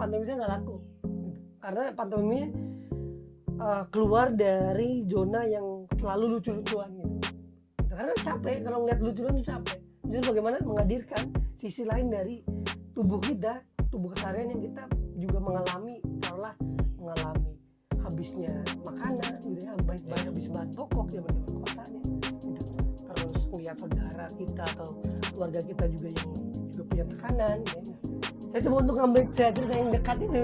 pantomimisnya nggak laku. Karena pantomimisnya uh, keluar dari zona yang selalu lucu-lucuan gitu. Karena capek kalau ngeliat lucu-lucuan itu capek. Jadi bagaimana menghadirkan sisi lain dari tubuh kita tubuh keseharian yang kita juga mengalami taruhlah mengalami habisnya makanan gitu ya baik baik habis bahan pokok zaman zaman kotanya gitu. Terus melihat saudara kita atau keluarga kita juga yang juga punya tekanan gitu ya. Saya coba untuk ngambil cerita yang dekat itu.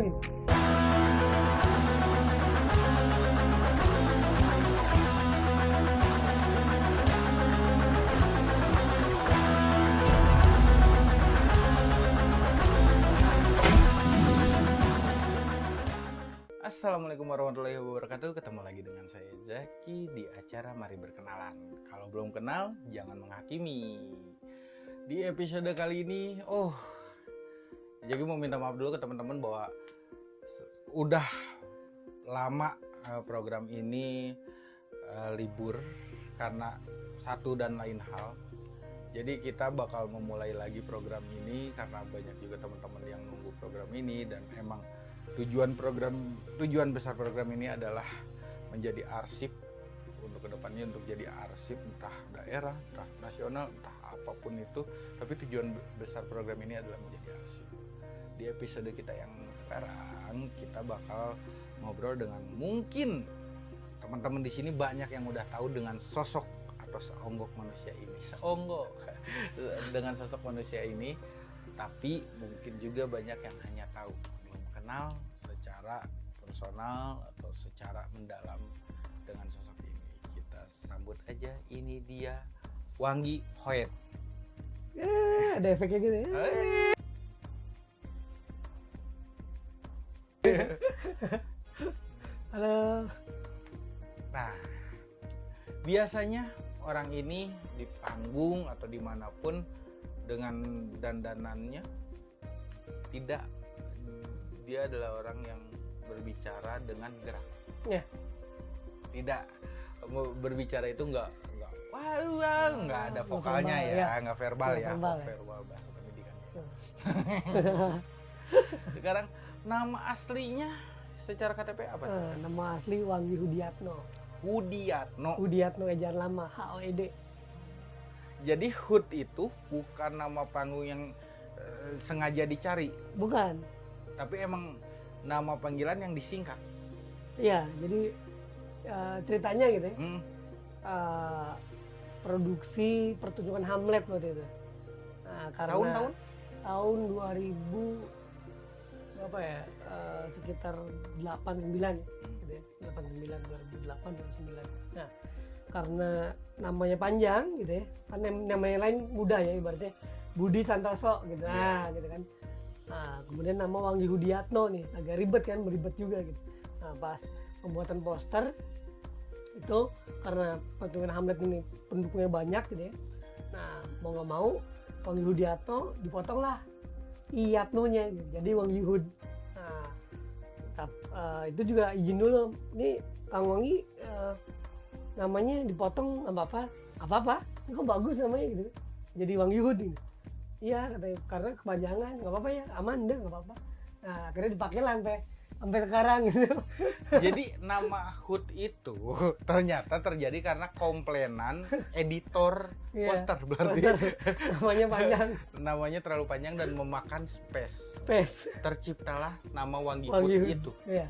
Assalamualaikum warahmatullahi wabarakatuh. Ketemu lagi dengan saya Zaki di acara Mari Berkenalan. Kalau belum kenal, jangan menghakimi. Di episode kali ini, oh Zaki mau minta maaf dulu ke teman-teman bahwa Udah lama eh, program ini uh, libur Karena satu dan lain hal. Jadi kita bakal memulai lagi program ini karena banyak juga teman-teman yang nunggu program ini dan emang tujuan program tujuan besar program ini adalah menjadi arsip untuk ke depannya untuk jadi arsip entah daerah entah nasional entah apa pun itu. Tapi tujuan besar program ini adalah menjadi arsip di episode kita yang sekarang kita bakal ngobrol dengan mungkin teman-teman di sini banyak yang udah tahu dengan sosok atau seonggok manusia ini. Seonggok. Dengan sosok manusia ini tapi mungkin juga banyak yang hanya tahu. Belum kenal secara personal atau secara mendalam dengan sosok ini. Kita sambut aja ini dia Wangi Hoet Eh, ada efeknya gitu ya halo Nah, biasanya orang ini di panggung atau di mana pun dengan dandanannya tidak dia adalah orang yang berbicara dengan gerak. Ya. Tidak berbicara itu enggak enggak wah wah, enggak ada Nggak vokalnya verbal, ya, ya. enggak verbal Nggak ya, verbal oh, ya. verbal bahasa pendidikan. Sekarang nama aslinya secara KTP apa sih? Eh, nama asli Wangi Hudiatno Hudiatno. Hudiatno ejaan lama H O E D Jadi Hud itu bukan nama panggung yang eh, sengaja dicari, bukan tapi emang nama panggilan yang disingkat. Iya, jadi eh, ceritanya gitu ya. Hmm, eh, produksi pertunjukan Hamlet waktu itu. Nah, karena Tahun-tahun? tahun 2000 berapa ya? eh, sekitar 89 gitu ya. 89 2008 2009. Nah, karena namanya panjang gitu ya. Kan nam- namanya lain mudah ya ibaratnya Budi Santoso gitu. Nah, gitu kan. Nah, kemudian nama Wangi Hudiatno nih, agak ribet kan, beribet juga gitu. Nah, pas pembuatan poster itu karena pertunjukan Hamlet ini pendukungnya banyak gitu ya. Nah, mau nggak mau Wangi Hudiatno dipotong lah Iyatno-nya gitu. jadi Wangi Hud. Nah, tap- eh, itu juga izin dulu. Ini Kang Wangi eh, namanya dipotong apa-apa, nggak apa-apa. Ini kok bagus namanya gitu. Jadi Wangi Hud gitu. Iya katanya karena kepanjangan nggak apa-apa ya aman deh nggak apa-apa. Nah akhirnya dipakai lah sampai sampai sekarang gitu. Jadi nama Hud itu ternyata terjadi karena komplainan editor Iya, poster berarti poster. Namanya panjang, namanya terlalu panjang dan memakan space. space. Terciptalah nama Wangi, Wangi Hud. itu. Iya.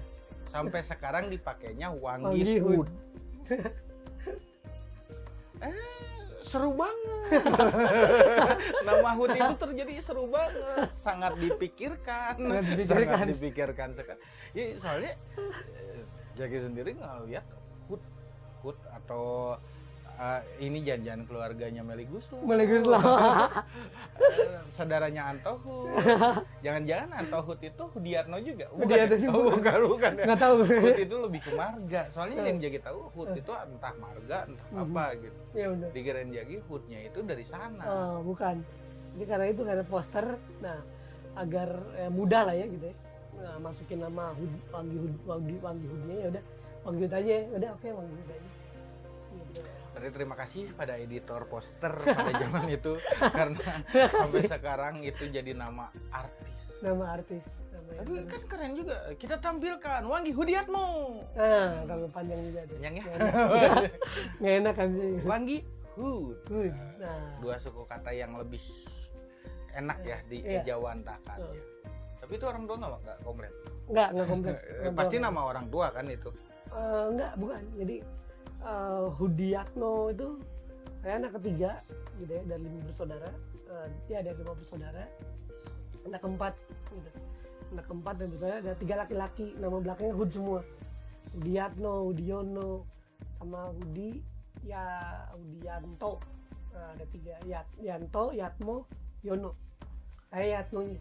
Sampai sekarang dipakainya Wangi, Wangi. Eh, seru banget. Nama Hud itu terjadi seru banget, sangat dipikirkan, Sangat dipikirkan. sangat dipikirkan sekali. Ya soalnya eh, Jaki sendiri nggak lihat Hud, Hud atau eh, ini janjian keluarganya Meli Guslo. Melegus lah. Eh, saudaranya Anto Hud. Jangan-jangan Anto Hud itu Hudiatno juga? Hudiatno ya? sih, Oh, bukan. bukan, bukan ya. Nggak tahu. Hud itu lebih ke marga. Soalnya yang Jaki tahu Hud itu entah marga, entah Mhm. apa gitu. ya udah. Dikirain Jaki Hudnya itu dari sana. Oh, bukan. Jadi karena itu karena poster, nah agar eh, mudah lah ya gitu ya. Nah, masukin nama Hud, Wangi Hud, Wangi, Wangi Hudnya ya udah. Wangi Hud aja ya. Udah oke Wangi Hud aja. Gitu. Terima kasih pada editor poster pada zaman itu karena sampai sekarang itu jadi nama artis. Nama artis. Nama. Tapi kan keren juga. Kita tampilkan Wangi Hudiatmo. Nah, kalau panjang juga tuh. Panjang ya? Nggak enak. Nggak kan sih. Wangi Hud. Good. Nah, Dua suku kata yang lebih enak ya di Iya. ejawantakannya. Tapi itu orang tua nggak nggak komplain. enggak, enggak komplit. Eh, Pasti nama orang tua kan itu. Eh, enggak, bukan. Jadi eh, Hudiatno itu saya anak ketiga gitu ya dari lima bersaudara. Eh, dia ada lima bersaudara. Anak keempat gitu. Anak keempat dan bersaudara ada tiga laki-laki. Nama belakangnya Hud semua. Hudiatno, Hudiono, sama Hudi ya Hudianto. Nah, ada tiga Yat, Yanto, Yatmo, Yono. Saya Yatnonya.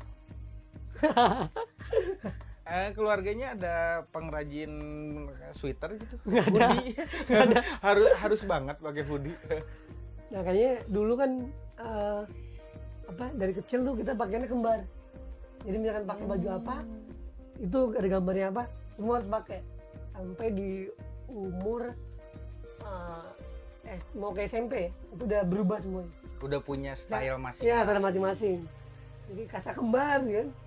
Eh, keluarganya ada pengrajin sweater gitu. Nggak ada. Hoodie. harus harus banget pakai hoodie. Nah kayaknya dulu kan eh, apa dari kecil tuh kita pakainya kembar. Jadi misalkan pakai baju apa, itu ada gambarnya apa, semua harus pakai. Sampai di umur eh, eh, mau ke SMP itu udah berubah semuanya. Udah punya style masing. Iya, ada masing-masing. Jadi kasar kembar kan. Gitu,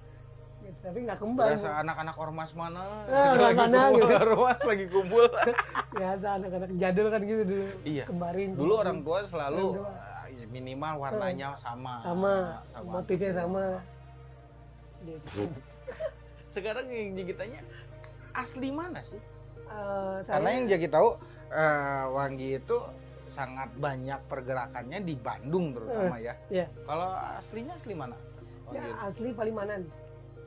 tapi nggak kembar. Berasa anak-anak ormas mana? Ah, ormas lagi mana, kumpul, gitu. ormas lagi kumpul. Biasa anak-anak jadul kan gitu dulu. Iya. Kembarin. Dulu orang tua selalu eh, minimal warnanya sama. sama, motifnya gitu. sama. Gitu. Sekarang yang jadi tanya asli mana sih? Eh, saya, Karena yang jadi tahu eh, Wangi itu sangat banyak pergerakannya di Bandung terutama ya. iya. Kalau aslinya asli mana? Ya, asli Palimanan.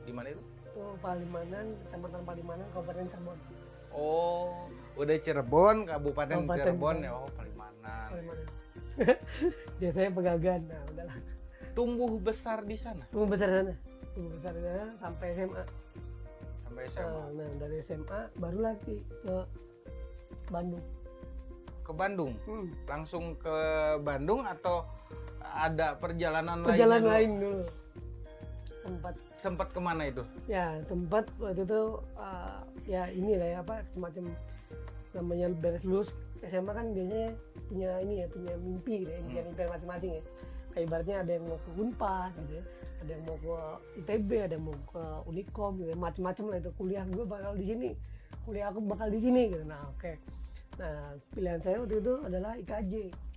Di mana itu? Itu Palimanan, Kecamatan Palimanan, Kabupaten Cirebon. Oh, udah Cirebon, Kabupaten Kabupaten Cirebon ya. Oh, Palimanan. Palimanan. Biasanya pegagan. Nah, udahlah. Tumbuh besar di sana Tunggu besar sana. Tunggu besar sana sampai SMA. sampai SMA. Eh, Nah, dari SMA baru lagi ke Bandung. Ke Bandung. Hmm. Langsung ke Bandung atau ada perjalanan, Perjalanan lainnya lain dulu. Dulu? Sempat ke mana itu? ya sempat waktu itu eh, ya ini lah ya apa semacam namanya beres lulus SMA kan biasanya punya ini ya punya mimpi gitu ya Hmm. punya mimpi masing-masing ya kayak ibaratnya ada yang mau ke Unpad gitu ya ada yang mau ke ITB ada yang mau ke Unikom gitu ya. macam-macam lah itu kuliah gue bakal di sini kuliah aku bakal di sini gitu nah oke nah pilihan saya waktu itu adalah IKJ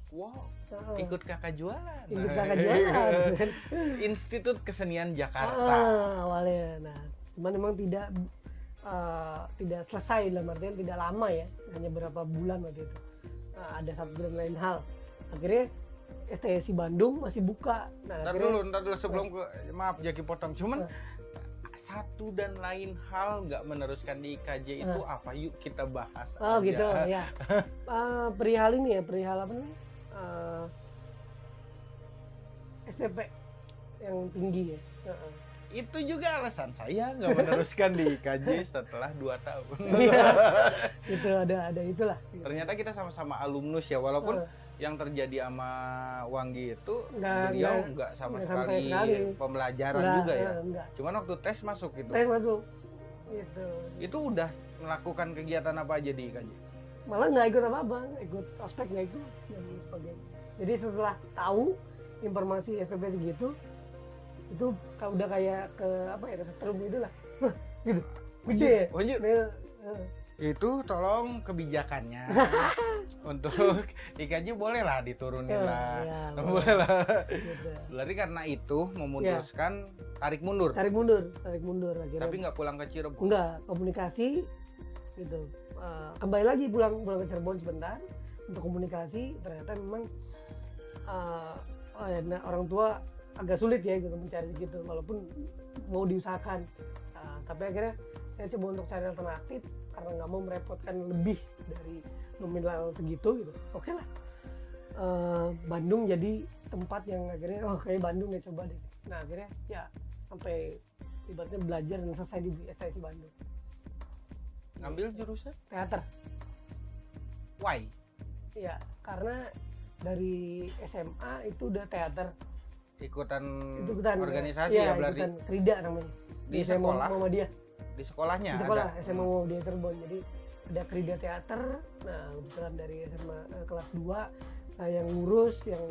Wow, Nah, ikut kakak jualan. ikut kakak jualan gitu kan. Institut Kesenian Jakarta. Ah, awalnya. Nah, cuman memang tidak eh, tidak selesai dalam artian tidak lama ya, hanya berapa bulan waktu itu. Nah, ada satu dan lain hal. Akhirnya STSI Bandung masih buka. Nah, Ntar akhirnya dulu, ntar dulu sebelum ke maaf Jaki potong. Cuman Eh. satu dan lain hal nggak meneruskan di IKJ itu apa? Yuk kita bahas. oh aja. gitu ya. Eh, perihal ini ya, perihal apa nih? Eh, SPP yang tinggi ya. Heeh. Itu juga alasan saya nggak meneruskan di IKJ setelah 2 tahun. Iya. itu ada ada itulah. Ternyata kita sama-sama alumnus ya, walaupun Eh, yang terjadi sama Wanggi itu Nggak- beliau nggak- sama nggak sampai sekali sekali. pembelajaran juga ya. enggak. Cuman waktu tes masuk gitu. Tes masuk. Gitu. Itu udah melakukan kegiatan apa aja di IKJ? malah nggak ikut apa apa ikut ospek nggak ikut dan sebagainya jadi setelah tahu informasi SPP segitu itu udah kayak ke apa ya ke setrum gitu lah gitu gede ya Lanjut. Itu tolong kebijakannya untuk IKJ boleh lah diturunin ya, lah. ya, Boleh lah. gitu. Berarti karena itu memutuskan tarik mundur. tarik mundur tarik mundur akhirnya Tapi nggak pulang ke Cirebon. enggak komunikasi gitu Eh, kembali lagi pulang pulang ke Cirebon sebentar untuk komunikasi ternyata memang nah, orang tua agak sulit ya gitu mencari gitu walaupun mau diusahakan. Eh, tapi akhirnya saya coba untuk cari alternatif karena nggak mau merepotkan lebih dari nominal segitu gitu. Oke lah. Eh, Bandung jadi tempat yang akhirnya oh kayak Bandung ya coba deh. Nah akhirnya ya sampai ibaratnya belajar dan selesai di STSI Bandung. Ngambil jurusan? teater. Why? Ya karena dari SMA itu udah teater. Ikutan ikutan organisasi ya, ya, berarti? ikutan. Krida namanya. Di SMA sekolah, Muhammadiyah di sekolahnya di sekolah ada. SMA Muhammadiyah Cirebon. Jadi ada Krida teater. Nah kebetulan dari SMA eh, kelas 2 saya yang ngurus yang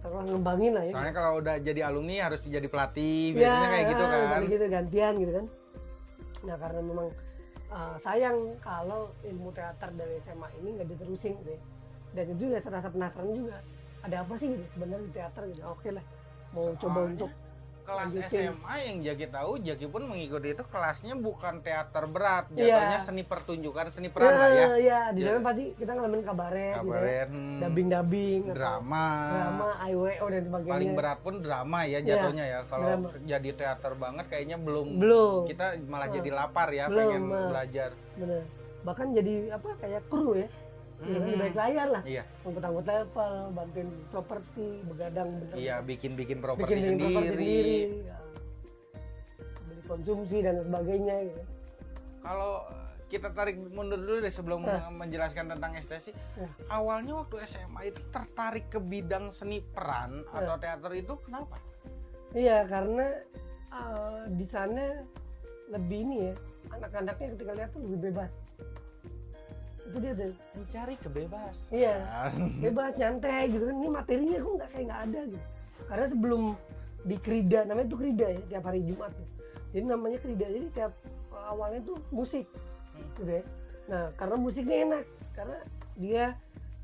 setelah ngembangin lah ya. Soalnya kalau udah jadi alumni harus jadi pelatih, Ya, biasanya kayak gitu kan. kayak gitu gantian gitu kan. Nah karena memang uh, sayang kalau ilmu teater dari SMA ini nggak diterusin gitu ya dan itu juga serasa penasaran juga ada apa sih gitu sebenarnya di teater gitu. Oke lah mau coba Soalnya untuk kelas lanjutin. SMA yang Jaki tahu Jaki pun mengikuti itu kelasnya bukan teater berat Iya. jatuhnya seni pertunjukan seni peran lah ya. Ya, ya di sana pasti kita ngalamin kabaret gitu ya. Kabaret hmm, dubbing dubbing drama. drama IWO dan sebagainya. Paling berat pun drama ya Iya, jatuhnya ya. Kalau drama. jadi teater banget kayaknya belum. Belum. Kita malah Ah. jadi lapar ya Belum, pengen ah. belajar. Bener. Bahkan jadi apa kayak kru ya di Mhm. balik layar lah Iya. angkut-angkut level bantuin properti begadang bener iya bikin bikin bikin properti bikin sendiri, properti sendiri ya. beli konsumsi dan sebagainya gitu kalau kita tarik mundur dulu deh sebelum Ah. menjelaskan tentang estesi Ah. awalnya waktu SMA itu tertarik ke bidang seni peran Ah. atau teater itu kenapa iya karena eh, di sana lebih ini ya anak-anaknya ketika lihat tuh lebih bebas itu dia tuh. Mencari kebebasan. Iya. bebas nyantai gitu kan. Ini materinya kok nggak kayak nggak ada gitu. Karena sebelum di Krida namanya tuh Krida ya tiap hari Jumat tuh. jadi namanya Krida jadi tiap awalnya tuh musik. Gitu ya. Nah karena musiknya enak karena dia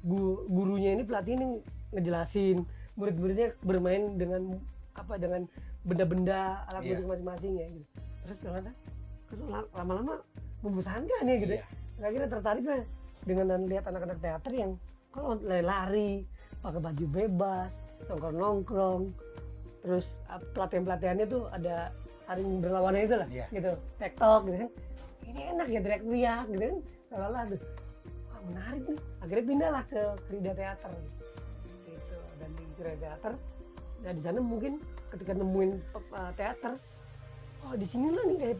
gu- gurunya ini pelatih ini ngejelasin murid-muridnya bermain dengan apa dengan benda-benda alat Iya. musik masing-masing ya gitu. Terus ternyata lama-lama membosankan ya gitu ya Iya. akhirnya tertarik lah dengan lihat anak-anak teater yang kalau lari-lari pakai baju bebas nongkrong-nongkrong. Terus pelatihan-pelatihannya tuh ada saling berlawanan itu lah Iya. gitu. Tektok gitu kan. Ini enak ya teriak-teriak gitu kan. Salah tuh Wah, menarik nih. Akhirnya pindahlah ke Krida Teater gitu. Dan di Krida Teater nah di sana mungkin ketika nemuin uh, teater oh di sinilah nih kayak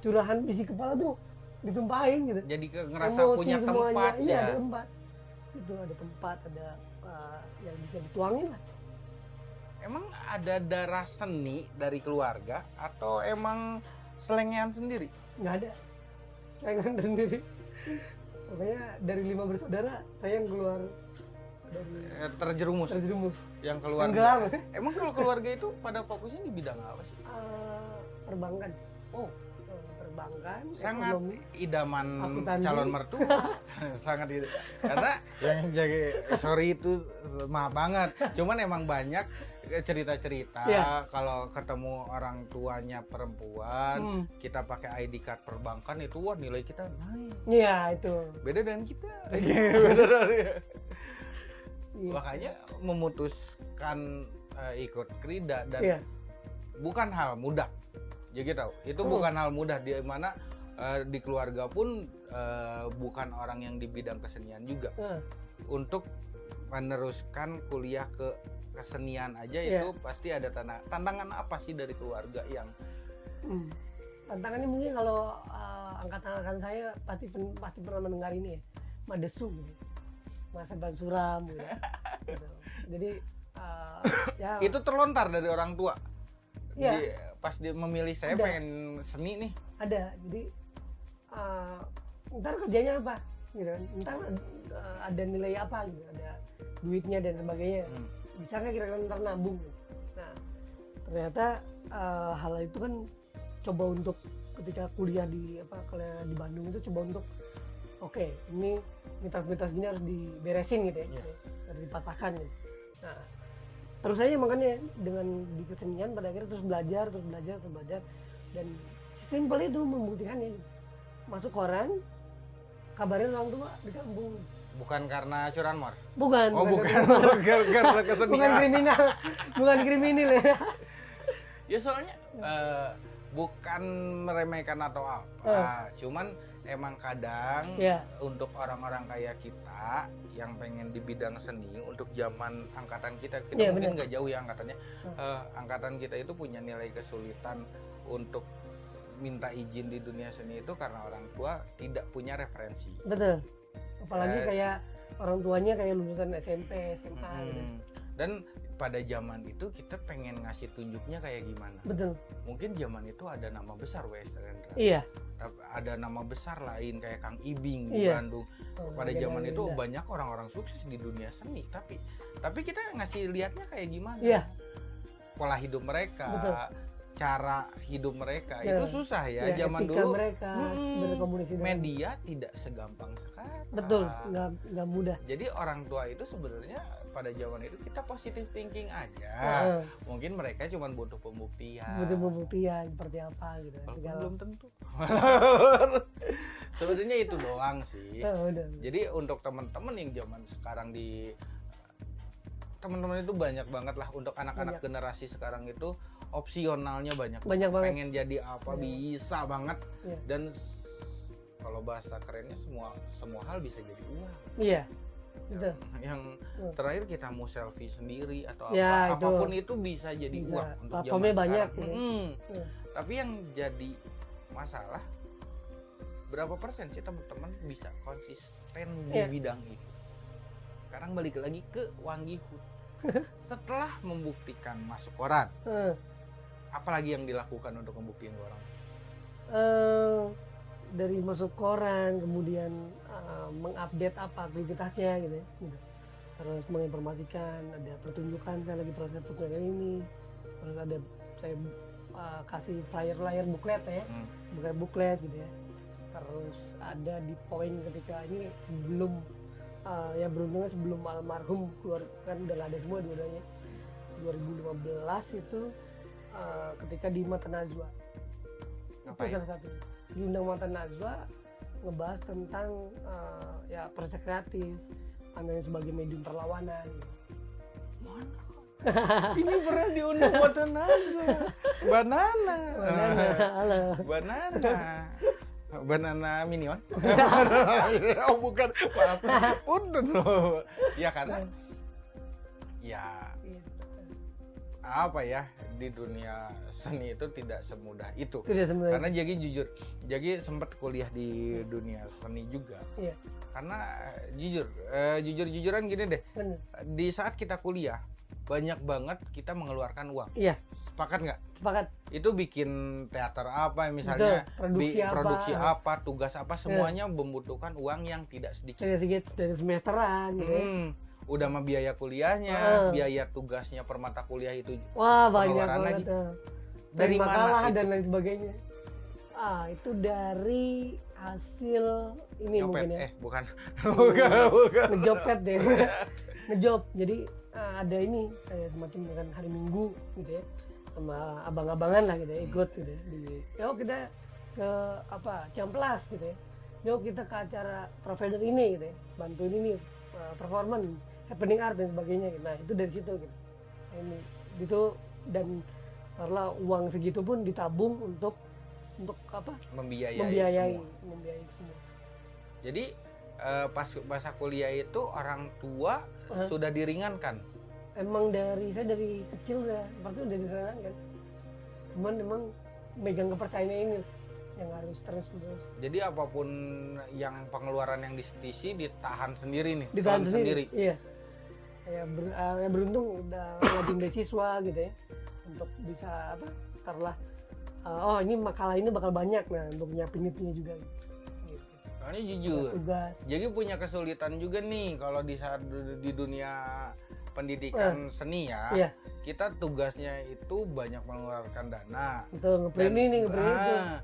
curahan isi kepala tuh ditumpahin gitu. Jadi ke ngerasa Emosi punya semuanya. tempat iya ya. ada tempat itu ada tempat ada uh, yang bisa dituangin lah. Emang ada darah seni dari keluarga atau emang selengean sendiri? Nggak ada. Nggak sendiri. Pokoknya dari lima bersaudara saya yang keluar dari Eh, terjerumus. terjerumus. Yang enggak emang kalau keluarga itu pada fokusnya di bidang apa sih? Uh, perbankan. Oh. Uh, perbankan sangat ekonomi. idaman calon mertua. Sangat karena yang jadi sorry itu maaf banget. Cuman emang banyak cerita-cerita Iya. kalau ketemu orang tuanya perempuan Hmm, kita pakai ID card perbankan itu wah nilai kita naik. Iya itu. Beda dengan kita. Beda dari Iya. makanya memutuskan eh, ikut krida dan iya. bukan hal mudah jadi tahu itu Hmm. bukan hal mudah di mana eh, di keluarga pun eh, bukan orang yang di bidang kesenian juga Nah, untuk meneruskan kuliah ke kesenian aja Iya. itu pasti ada tanda tantangan apa sih dari keluarga yang hmm. tantangannya mungkin kalau uh, angkatan-angkatan saya pasti pen- pasti pernah mendengar ini ya madesu gitu masa ban suram gitu. Gitu. jadi uh, ya itu terlontar dari orang tua Iya. Pas dia memilih saya Ada. pengen seni nih ada jadi uh, ntar kerjanya apa gitu kan ntar uh, ada nilai apa gitu ada duitnya dan sebagainya Hmm. bisa nggak kira-kira ntar nabung nah ternyata uh, hal itu kan coba untuk ketika kuliah di apa kuliah di Bandung itu coba untuk oke ini mitos-mitos gini harus diberesin gitu ya Iya. harus dipatahkan gitu. nah terus aja makanya dengan di kesenian pada akhirnya terus belajar terus belajar terus belajar. Dan simpel itu membuktikannya masuk koran kabarin orang tua di kampung. Bukan karena curanmor bukan. Oh bukan. bukan, bukan karena bukan kesenian kriminal. Bukan kriminal ya. Ya soalnya eh, bukan meremehkan atau apa Eh. cuman emang kadang ya untuk orang-orang kayak kita yang pengen di bidang seni untuk zaman angkatan kita kita Iya, mungkin nggak jauh ya angkatannya Hmm. Eh, angkatan kita itu punya nilai kesulitan untuk minta izin di dunia seni itu karena orang tua tidak punya referensi betul apalagi Eh. kayak orang tuanya kayak lulusan SMP SMA gitu. Dan pada zaman itu kita pengen ngasih tunjuknya kayak gimana betul mungkin zaman itu ada nama besar W.S. Rendra iya ada nama besar lain kayak Kang Ibing di Iya. Bandung Oh, pada beda- zaman itu banyak orang-orang sukses di dunia seni tapi tapi kita ngasih lihatnya kayak gimana Iya. pola hidup mereka Betul. cara hidup mereka Ya. itu susah ya, Ya, zaman dulu mereka berkomunikasi dengan- media tidak segampang sekarang betul nggak nggak mudah jadi orang tua itu sebenarnya pada zaman itu kita positive thinking aja. Heeh. mungkin mereka cuma butuh pembuktian. Butuh pembuktian seperti apa gitu. Walaupun belum tentu. Sebenarnya itu doang sih. Oh, udah. jadi untuk teman-teman yang zaman sekarang di teman-teman itu banyak banget lah untuk anak-anak generasi sekarang itu opsionalnya banyak. Banyak banget. Pengen jadi apa Iya. bisa banget. Iya. dan kalau bahasa kerennya semua semua hal bisa jadi uang. Iya yang Hmm. terakhir kita mau selfie sendiri atau Ya, apa itu. apa pun itu bisa jadi Bisa. uang untuk Platformnya zaman banyak, sekarang. ya. Mm-mm. Iya. tapi yang jadi masalah berapa persen sih teman-teman bisa konsisten di Iya. bidang itu sekarang balik lagi ke Wangi Hut setelah membuktikan masuk koran Heeh. apalagi yang dilakukan untuk membuktikan ke orang Eh, dari masuk koran kemudian eh, mengupdate apa aktivitasnya gitu, ya, gitu. terus menginformasikan ada pertunjukan saya lagi proses pertunjukan ini. Terus ada saya eh, kasih flyer flyer buklet ya. Hmm. buklet buklet gitu ya. Terus ada di poin ketika ini sebelum eh, ya beruntungnya sebelum almarhum keluar kan udah ada semua dua-duanya. 2015 itu eh, ketika di Mata Najwa itu salah satu di Undang Mata Najwa ngebahas tentang eh, ya proses kreatif pandangan sebagai medium perlawanan. Mana? ini pernah diundang buat Najwa banana. Banana, halo. banana. Banana minion. Oh bukan. Maaf. Loh ya karena ya apa ya di dunia seni itu tidak semudah itu Tidak sebenarnya. karena Jagi jujur Jagi sempat kuliah di dunia seni juga Iya. karena eh, jujur eh, jujur jujuran gini deh Bener. di saat kita kuliah banyak banget kita mengeluarkan uang Iya. sepakat nggak Sepakat. itu bikin teater apa misalnya Betul. Produksi bi- apa? produksi apa tugas apa semuanya membutuhkan uang yang tidak sedikit Dari sedikit dari semesteran gitu ya. Hmm, udah mah biaya kuliahnya Heeh. biaya tugasnya per mata kuliah itu Wah banyak banget. lagi. tuh. dari Dari mana makalah itu? dan lain sebagainya. Ah itu dari hasil ini Nyopet. mungkin ya. eh bukan bukan bukan ngejopet deh ngejob jadi ah, ada ini kayak semacam dengan hari minggu gitu ya sama abang-abangan lah gitu ya ikut gitu ya di yuk kita ke apa Ciamplas gitu ya yuk kita ke acara provider ini gitu ya bantuin ini uh, performance happening art dan sebagainya gitu. nah itu dari situ gitu ini itu dan karena uang segitu pun ditabung untuk untuk apa membiayai, membiayai semua. membiayai semua jadi eh, pas masa kuliah itu orang tua Hah? sudah diringankan emang dari saya dari kecil udah seperti udah disarankan kan cuman emang megang kepercayaan ini yang harus terus terus jadi apa pun yang pengeluaran yang disetisi ditahan sendiri nih ditahan telan sendiri. iya ya, ber, eh, ya beruntung udah ngajin beasiswa gitu ya. Untuk bisa apa taruhlah eh, oh ini makalah ini bakal banyak nah untuk nyiapin itunya juga. Gitu. soalnya jujur. Tugas. Jadi punya kesulitan juga nih kalau di saat di dunia pendidikan seni ya Iya. kita tugasnya itu banyak mengeluarkan dana. Itu ngeprint ini ngeprint itu. Ah,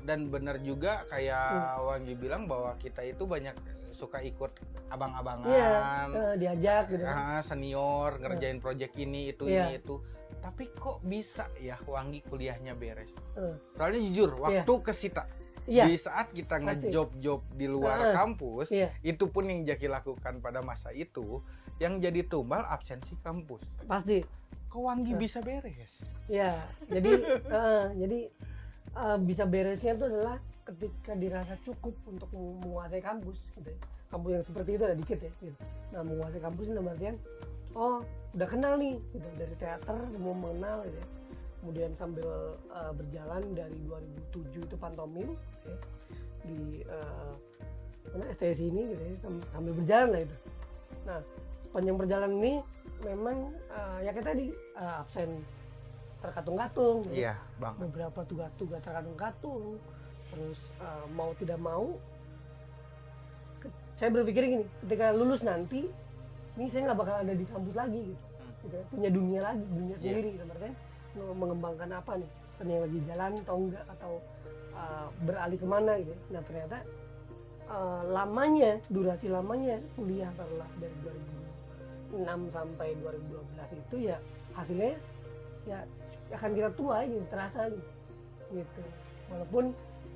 dan benar juga kayak Hmm. Wangi bilang bahwa kita itu banyak suka ikut iya abang-abangan eh, diajak gitu ah, senior ngerjain project ini itu Iya. ini itu tapi kok bisa ya Wangi kuliahnya beres Eh. soalnya jujur Iya. waktu kesita iya di saat kita ngejob-job di luar Heeh. kampus iya itu pun yang Jaki lakukan pada masa itu yang jadi tumbal absensi kampus pasti kok Wangi Nah. bisa beres Ya, jadi eh, jadi eh, bisa beresnya itu adalah ketika dirasa cukup untuk menguasai kampus gitu ya. Kampus yang seperti itu ada dikit ya gitu. Nah, menguasai kampus dalam artian oh, udah kenal nih gitu dari teater semua mengenal gitu ya. Kemudian sambil eh, berjalan dari 2007 itu pantomim ya, di eh, mana STSI ini gitu ya, sam- sambil berjalan lah itu. Nah, sepanjang perjalanan ini memang eh, ya kayak tadi eh, absen terkatung-katung gitu. iya bang beberapa tugas-tugas terkatung-katung terus eh, mau tidak mau saya berpikir gini ketika lulus nanti ini saya nggak bakal ada di kampus lagi gitu, Hmm. gitu ya. punya dunia lagi dunia Iya. sendiri gitu artinya mau mengembangkan apa nih seni yang lagi jalan atau enggak atau uh, beralih ke mana gitu nah ternyata uh, lamanya durasi lamanya kuliah taruhlah dari 2006 sampai 2012 itu ya hasilnya ya akan kita tua gitu terasa gitu, walaupun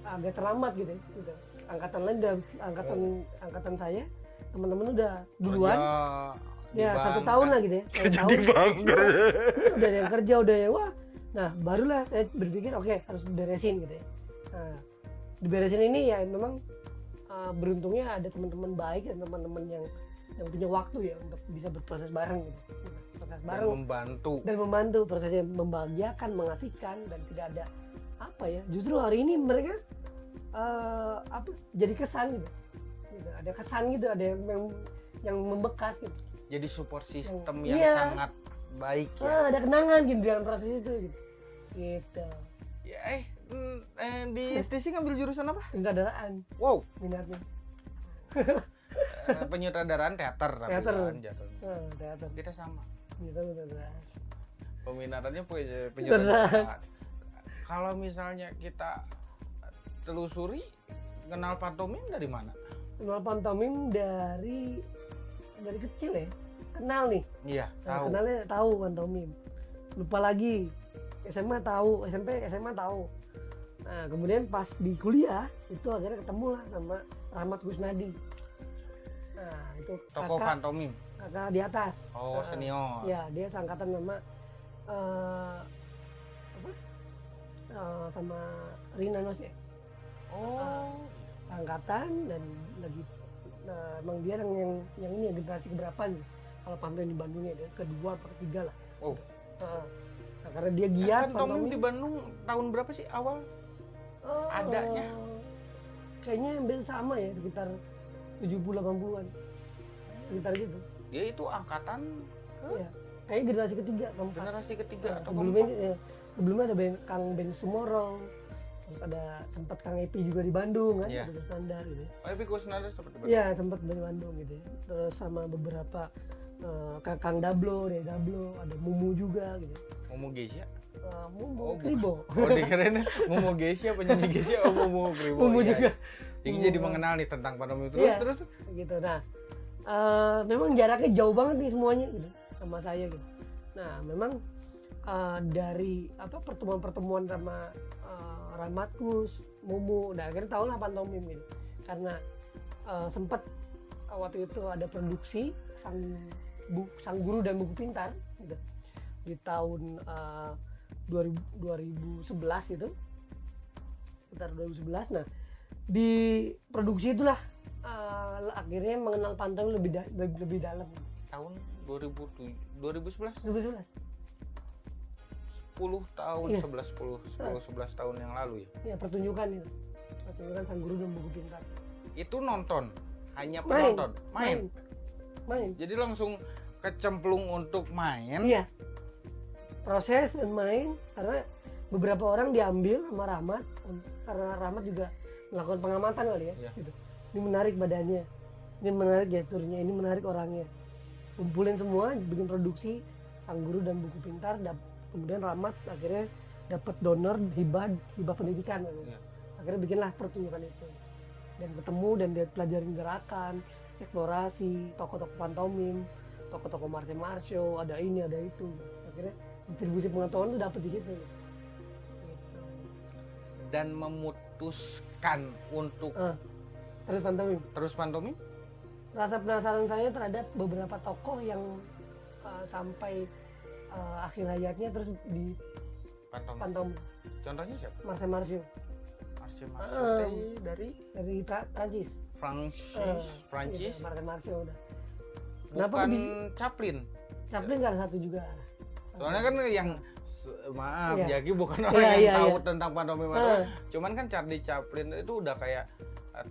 agak terlambat gitu, ya, gitu. angkatan lain udah angkatan angkatan saya teman-teman udah duluan. Kerja ya satu tahun kan? lah gitu ya satu kerja tahun. di bank udah ada yang kerja udah ya wah. Nah barulah saya berpikir oke harus beresin gitu ya. Nah diberesin ini ya memang uh, beruntungnya ada teman-teman baik dan teman-teman yang yang punya waktu ya untuk bisa berproses bareng gitu proses Dan bareng membantu. Dan membantu prosesnya membahagiakan mengasihkan dan tidak ada apa ya justru hari ini mereka uh, apa jadi kesan gitu. Gitu, ada kesan gitu ada yang yang, yang membekas gitu. Jadi support system yang Iya. sangat baik ya. Ah, ada kenangan gitu dalam proses itu gitu. Gitu. Ya eh, mm, eh di STC ngambil jurusan apa? Penyutradaraan. Wow. Minatnya. Eh, penyutradaraan teater tapi Teater. kan jatuhnya. ah, teater. Kita sama gitu peminatannya punya penyutradaraan kalau misalnya kita telusuri kenal pantomim dari mana? Kenal pantomim dari dari kecil ya? Kenal nih. Iya Nah, tahu. kenalnya tahu pantomim lupa lagi. SMA tahu SMP SMA tahu. Nah kemudian pas di kuliah itu akhirnya ketemu lah sama Rahmat Kusnadi nah itu toko kakak pantomim kakak di atas. Oh Nah, senior. ya dia seangkatan sama eh, apa? Eh, sama Rina Nos ya oh seangkatan dan lagi nah, emang dia yang yang, yang ini ya generasi keberapa gitu kalau pantomim di Bandung ya dia kedua atau ketiga lah. Oh. Heeh. nah, karena dia giat pantomim di Bandung tahun berapa sih awal? Oh, adanya? kayaknya hampir sama ya sekitar 70 80-an sekitar gitu dia itu angkatan ke Iya. kayaknya generasi ketiga keempat generasi ketiga Nah, atau sebelumnya ya, sebelumnya ada band, Kang Ben Tomorrow terus ada sempat Kang Epi juga di Bandung kan ada standar gitu oh Epi Kusnandar seperti itu Iya sempat dari Bandung gitu ya. terus sama beberapa eh, Kang, Dablo dari Dablo ada Mumu juga gitu. Momo Geisha? Eh, Mumu Oh, bukan. Kribo oh dikirain Momo Geisha penyanyi Geisha oh Momo Kribo. Mumu Iya, juga. iya. Jadi Mumu. jadi mengenal nih tentang pantomim terus Iya. terus? gitu. Nah eh, memang jaraknya jauh banget nih semuanya gitu sama saya gitu. Nah memang eh, dari apa pertemuan-pertemuan sama eh, Ramatkus Mumu nah akhirnya tahu lah pantomim gitu. Karena eh, sempat eh, waktu itu ada produksi sang bu, sang guru dan buku pintar gitu. Di tahun eh, 2000 2011 itu sekitar 2011 nah di produksi itulah. Eh, akhirnya mengenal pantomim lebih da- lebih, lebih dalam. Tahun 2007 2011 2011 10 tahun Iya. 11 10 10 11 tahun yang lalu ya? Ya pertunjukan itu. Pertunjukan sang guru dan buku pintar itu nonton? Hanya Main. penonton? Main, main. Jadi langsung kecemplung untuk main? Iya. Proses dan main karena beberapa orang diambil sama Rahmat. Karena Rahmat juga melakukan pengamatan kali ya Iya. gitu. ini menarik badannya ini menarik gesturnya ini menarik orangnya kumpulin semua bikin produksi sang guru dan buku pintar dap- kemudian Rahmat akhirnya dapat donor hibah hibah pendidikan Iya. akhirnya bikinlah pertunjukan itu dan ketemu dan dia pelajarin gerakan eksplorasi tokoh-tokoh pantomim tokoh-tokoh Marce Marsho ada ini ada itu akhirnya distribusi pengetahuan itu dapet di situ gitu. dan memutuskan untuk terus pantomim terus pantomim rasa penasaran saya terhadap beberapa tokoh yang uh, sampai uh, akhir hayatnya terus di pantomim pantomim contohnya siapa? Marce Marsho Marce Eh. Marceau dari dari Pra- Prancis. Prancis Eh, Prancis. gitu, Marce Marsho udah. Kenapa bukan bisa- Chaplin. Chaplin salah satu juga? Soalnya kan yang maaf Iya. Jaki bukan Iya, orang yang iya, tahu iya. tentang Eh. atau cuman kan Charlie Chaplin itu udah kayak eh,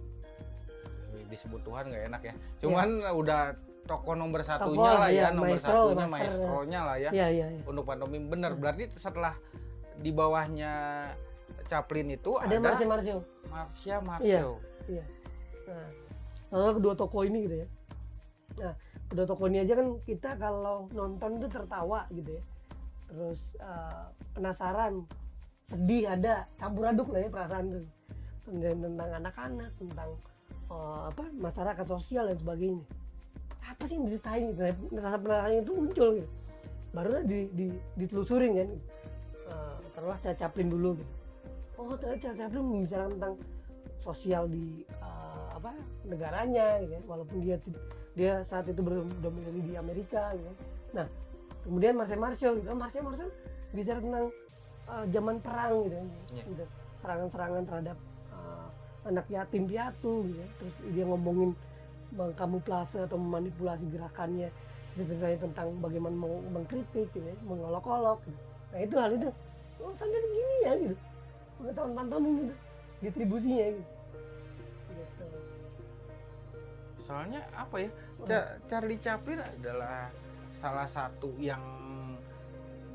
disebut Tuhan nggak enak ya cuman udah tokoh nomor satunya Tokoh, lah ya iya, nomor maestro, satunya master, maestronya lah ya Iya iya iya. untuk pantomim bener Iya. berarti setelah di bawahnya Chaplin itu Ada ada, Marce Marsho. Marcia Marceau Nah, lalu kedua tokoh ini gitu ya. Nah, kedua tokoh ini aja kan kita kalau nonton itu tertawa gitu ya. Terus eh, penasaran sedih ada campur aduk lah ya perasaan tuh. Tentang, anak-anak tentang eh, apa masyarakat sosial dan sebagainya. Apa sih yang diceritain gitu? Rasa penasaran itu muncul gitu. Barulah di, di, ditelusurin kan Charles Chaplin dulu gitu. Oh ternyata Charles Chaplin membicarakan tentang sosial di eh, apa negaranya gitu kan. walaupun dia dia saat itu berdomisili di Amerika gitu kan. nah kemudian Marcel Marceau gitu Marcel Marceau bicara tentang eh, zaman perang gitu Iya. gitu. serangan-serangan terhadap eh, anak yatim piatu gitu ya. terus dia ngomongin mengkamuflase atau memanipulasi gerakannya ceritanya tentang bagaimana meng- mengkritik gitu ya, mengolok-olok gitu. nah itu hal itu oh sampai segini ya gitu pengetahuan pantomim gitu distribusinya gitu gitu Soalnya apa ya? Ca- Charlie Chaplin adalah salah satu yang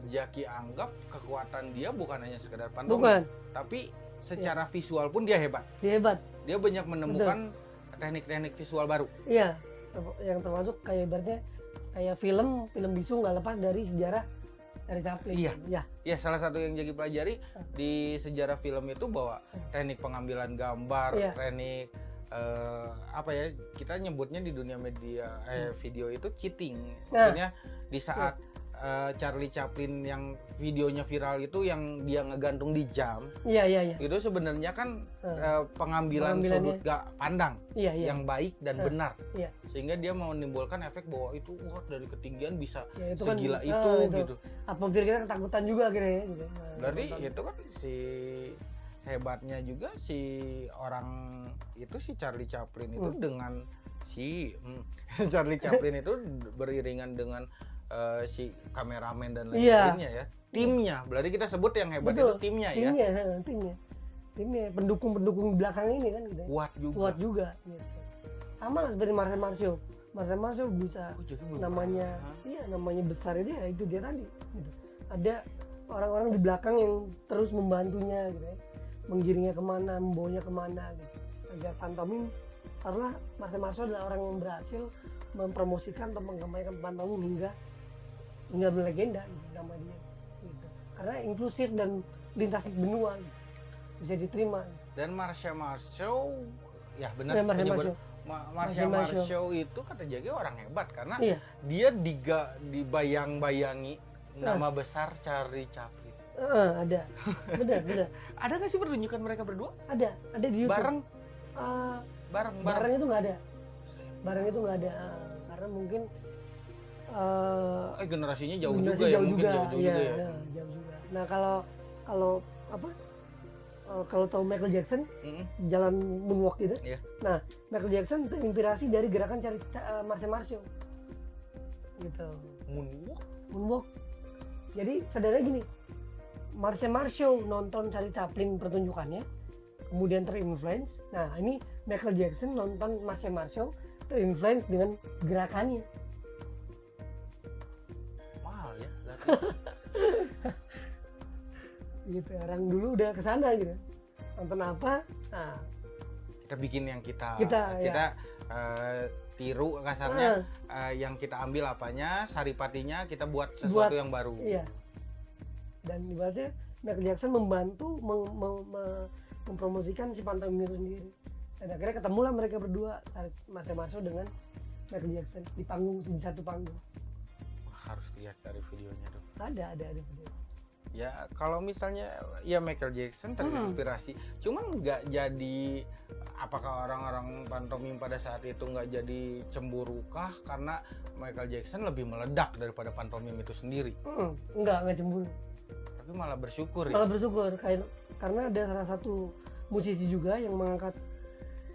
Jaki anggap kekuatan dia bukan hanya sekedar bukan tapi secara visual pun dia hebat. dia hebat Dia banyak menemukan teknik-teknik visual baru. iya yang termasuk kayak ibaratnya kayak film film bisu nggak lepas dari sejarah dari Chaplin Iya. ya Ya, salah satu yang Jaki pelajari di sejarah film itu bahwa teknik pengambilan gambar, Iya. teknik eh, apa ya? Kita nyebutnya di dunia media eh, video itu cheating. Nah. Maksudnya di saat eh, Charlie Chaplin yang videonya viral itu yang dia ngegantung di jam, iya iya iya itu sebenarnya kan Eh, eh, pengambilan sudut gak pandang iya iya yang baik dan Eh, benar. iya. Sehingga dia mau menimbulkan efek bahwa itu wah dari ketinggian bisa Ya, itu segila kan, itu, ah, gitu. atmosfer kita ketakutan juga akhirnya ya, gitu. Nah, Berarti nonton. itu kan si hebatnya juga si orang itu si Charlie Chaplin itu Hmm. dengan si hmm, Charlie Chaplin itu beriringan dengan eh, si kameramen dan Iya. lainnya ya. Timnya, berarti kita sebut yang hebat Betul. itu timnya ya. timnya ha, timnya timnya pendukung-pendukung di belakang ini kan gitu ya. Kuat juga. kuat juga gitu. sama lah seperti Marcel Marceau Marcel Marceau bisa Oh, namanya pernah. iya namanya besar dia itu dia tadi gitu. ada orang-orang di belakang yang terus membantunya gitu ya menggiringnya ke mana membawanya ke mana gitu agar pantomim karena Marcel Marceau adalah orang yang berhasil mempromosikan atau mengkampanyekan pantomim hingga hingga melegenda gitu, nama dia gitu. karena inklusif dan lintas benua gitu. bisa diterima Dan Marsha Marceau ya benar Ya, Marcel penyebut- Marceau. Ma- Marsha Marcel. Marceau itu kata Jagi orang hebat karena Iya. dia diga dibayang-bayangi nama besar Charlie Chaplin. Heeh, ada. Benar benar. Ada nggak sih pertunjukan mereka berdua? ada ada di YouTube. Bareng, Eh, bareng, bareng. bareng. itu nggak ada. Bareng itu nggak ada eh, karena mungkin eh Eh generasinya jauh generasi juga ya mungkin jauh juga iya, ya. iya, jauh juga. Nah kalau kalau apa? Kalau tahu Michael Jackson Mm-mm. jalan moonwalk gitu. Iya. nah Michael Jackson terinspirasi dari gerakan cari uh, Marceau. Gitu. Moonwalk. moonwalk. Jadi sederhana gini Marcel Marceau nonton Charlie Chaplin pertunjukannya kemudian terinfluence. Nah ini Michael Jackson nonton Marcel Marceau terinfluence dengan gerakannya. Mahal ya. gitu orang dulu udah ke sana gitu. Nonton apa? Nah. Kita bikin yang kita Kita, ya. kita eh, tiru kasarnya ah, eh, yang kita ambil apanya, saripatinya kita buat sesuatu Buat- yang baru. iya dan ibaratnya Michael Jackson membantu meng- me- me- mempromosikan si pantomim itu sendiri. Dan akhirnya ketemulah mereka berdua Marcel Marceau dengan Michael Jackson di panggung di satu panggung. Harus lihat dari videonya tuh. ada ada ada video. Ya kalau misalnya ya Michael Jackson terinspirasi, cuman nggak jadi apakah orang-orang pantomim pada saat itu nggak jadi cemburukah? Karena Michael Jackson lebih meledak daripada pantomim itu sendiri, Mm, enggak enggak cemburu tapi malah bersyukur ya. malah bersyukur kayak karena ada salah satu musisi juga yang mengangkat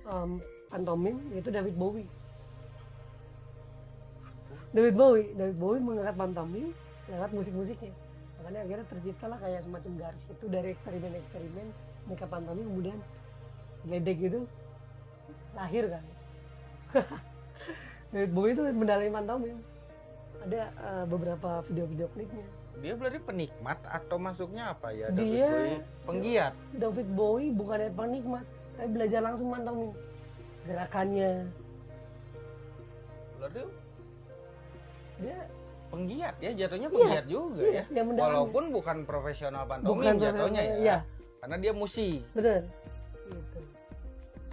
um, pantomim yaitu David Bowie. David Bowie David Bowie mengangkat pantomim mengangkat musik-musiknya. Makanya akhirnya terciptalah kayak semacam garis itu dari eksperimen-eksperimen mereka pantomim kemudian geledek gitu lahir kan. David Bowie itu mendalami pantomim. Ada uh, beberapa video-video klipnya Dia berarti penikmat atau masuknya apa ya? David Dia- Bowie? penggiat. David Bowie bukan dari penikmat, tapi belajar langsung pantomim. Gerakannya, Berarti dia penggiat ya jatuhnya Iya, penggiat juga iya, ya walaupun bukan profesional pantomim Bukan jatuhnya ya iya karena dia musi bener gitu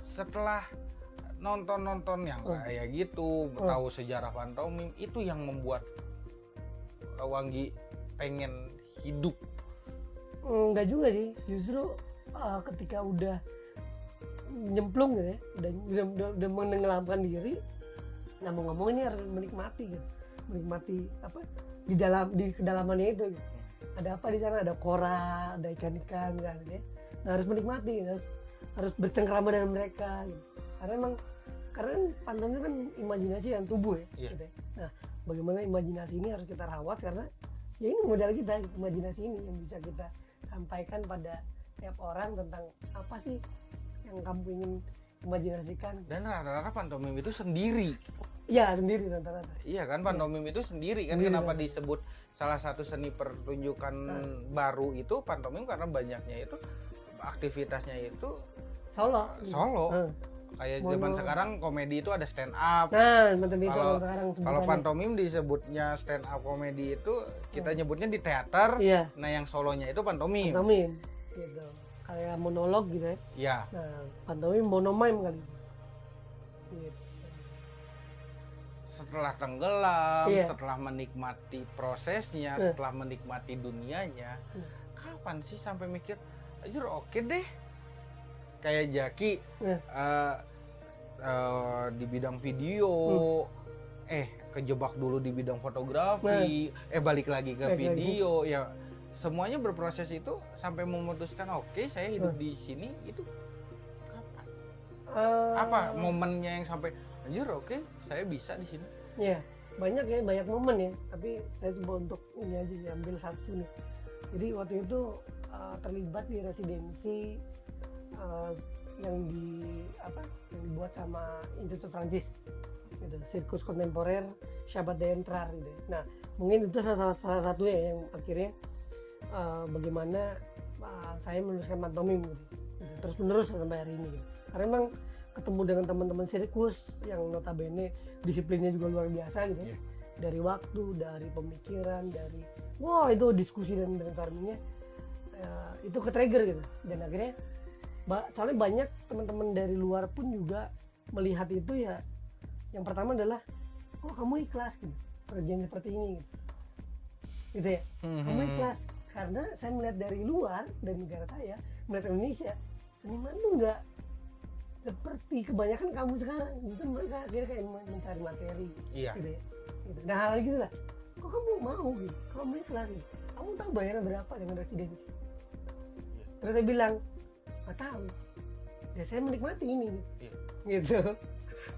setelah nonton-nonton yang Oh. kayak gitu Oh. tahu sejarah pantomim itu yang membuat uh, Wanggi pengen hidup enggak juga sih justru uh, ketika udah nyemplung gitu ya udah udah, udah, udah menenggelamkan diri nah mau ngomong ini harus menikmati gitu menikmati apa di dalam di kedalamannya itu gitu. ada apa di sana ada kora ada ikan-ikan kan gitu ya nah, harus menikmati gitu. harus harus bercengkrama dengan mereka gitu. karena emang karena kan pantomim kan imajinasi dan tubuh ya, Iya. gitu ya. nah bagaimana imajinasi ini harus kita rawat karena ya ini modal kita imajinasi ini yang bisa kita sampaikan pada tiap orang tentang apa sih yang kamu ingin imajinasikan. Dan rata-rata pantomim itu sendiri. Ya sendiri rata-rata. Iya kan pantomim itu sendiri kan. Sendiri, kenapa kan. disebut salah satu seni pertunjukan Nah. baru itu? Pantomim karena banyaknya itu aktivitasnya itu solo. Solo. Nah, kayak Mono. zaman sekarang komedi itu ada stand up nah Kalau- sekarang kalau pantomim disebutnya stand up komedi itu kita nyebutnya di teater iya nah yang solonya itu pantomim pantomim gitu kayak monolog gitu ya ya nah pantomim monomime kali gitu. setelah tenggelam Iya. setelah menikmati prosesnya Eh. setelah menikmati dunianya Hmm. kapan sih sampai mikir anjir oke deh kayak Jaki Eh. eh, eh, di bidang video Hmm. eh kejebak dulu di bidang fotografi eh balik lagi ke lagi. video ya semuanya berproses itu sampai memutuskan oke saya hidup Hmm. di sini itu kapan Eh, apa momennya yang sampai anjir oke saya bisa di sini ya banyak ya banyak momen ya tapi saya coba untuk ini aja ambil satu nih jadi waktu itu uh, terlibat di residensi uh, yang di apa yang dibuat sama Institut Prancis gitu sirkus kontemporer Syabat Dentrar gitu nah mungkin itu salah, salah satu ya yang akhirnya uh, bagaimana uh, saya menuliskan pantomim gitu, gitu. terus menerus sampai hari ini gitu. karena memang ketemu dengan teman-teman sirkus yang notabene disiplinnya juga luar biasa gitu. Iya. dari waktu dari pemikiran dari wah itu diskusi dan brainstormingnya eh, itu ke trigger gitu dan akhirnya soalnya banyak teman-teman dari luar pun juga melihat itu ya. Yang pertama adalah oh kamu ikhlas gitu. Kerjaan seperti ini gitu, gitu ya. Kamu ikhlas karena saya melihat dari luar dari negara saya melihat Indonesia seniman tuh nggak seperti kebanyakan kamu sekarang. Justru mereka akhirnya kayak men- mencari materi iya. gitu ya. Gitu. nah hal gitu lah. Kok kamu mau gitu. Kamu ikhlas gitu. Kamu tahu bayaran berapa dengan residensi? Terus saya bilang nggak tahu. Ya saya menikmati ini. Iya. gitu.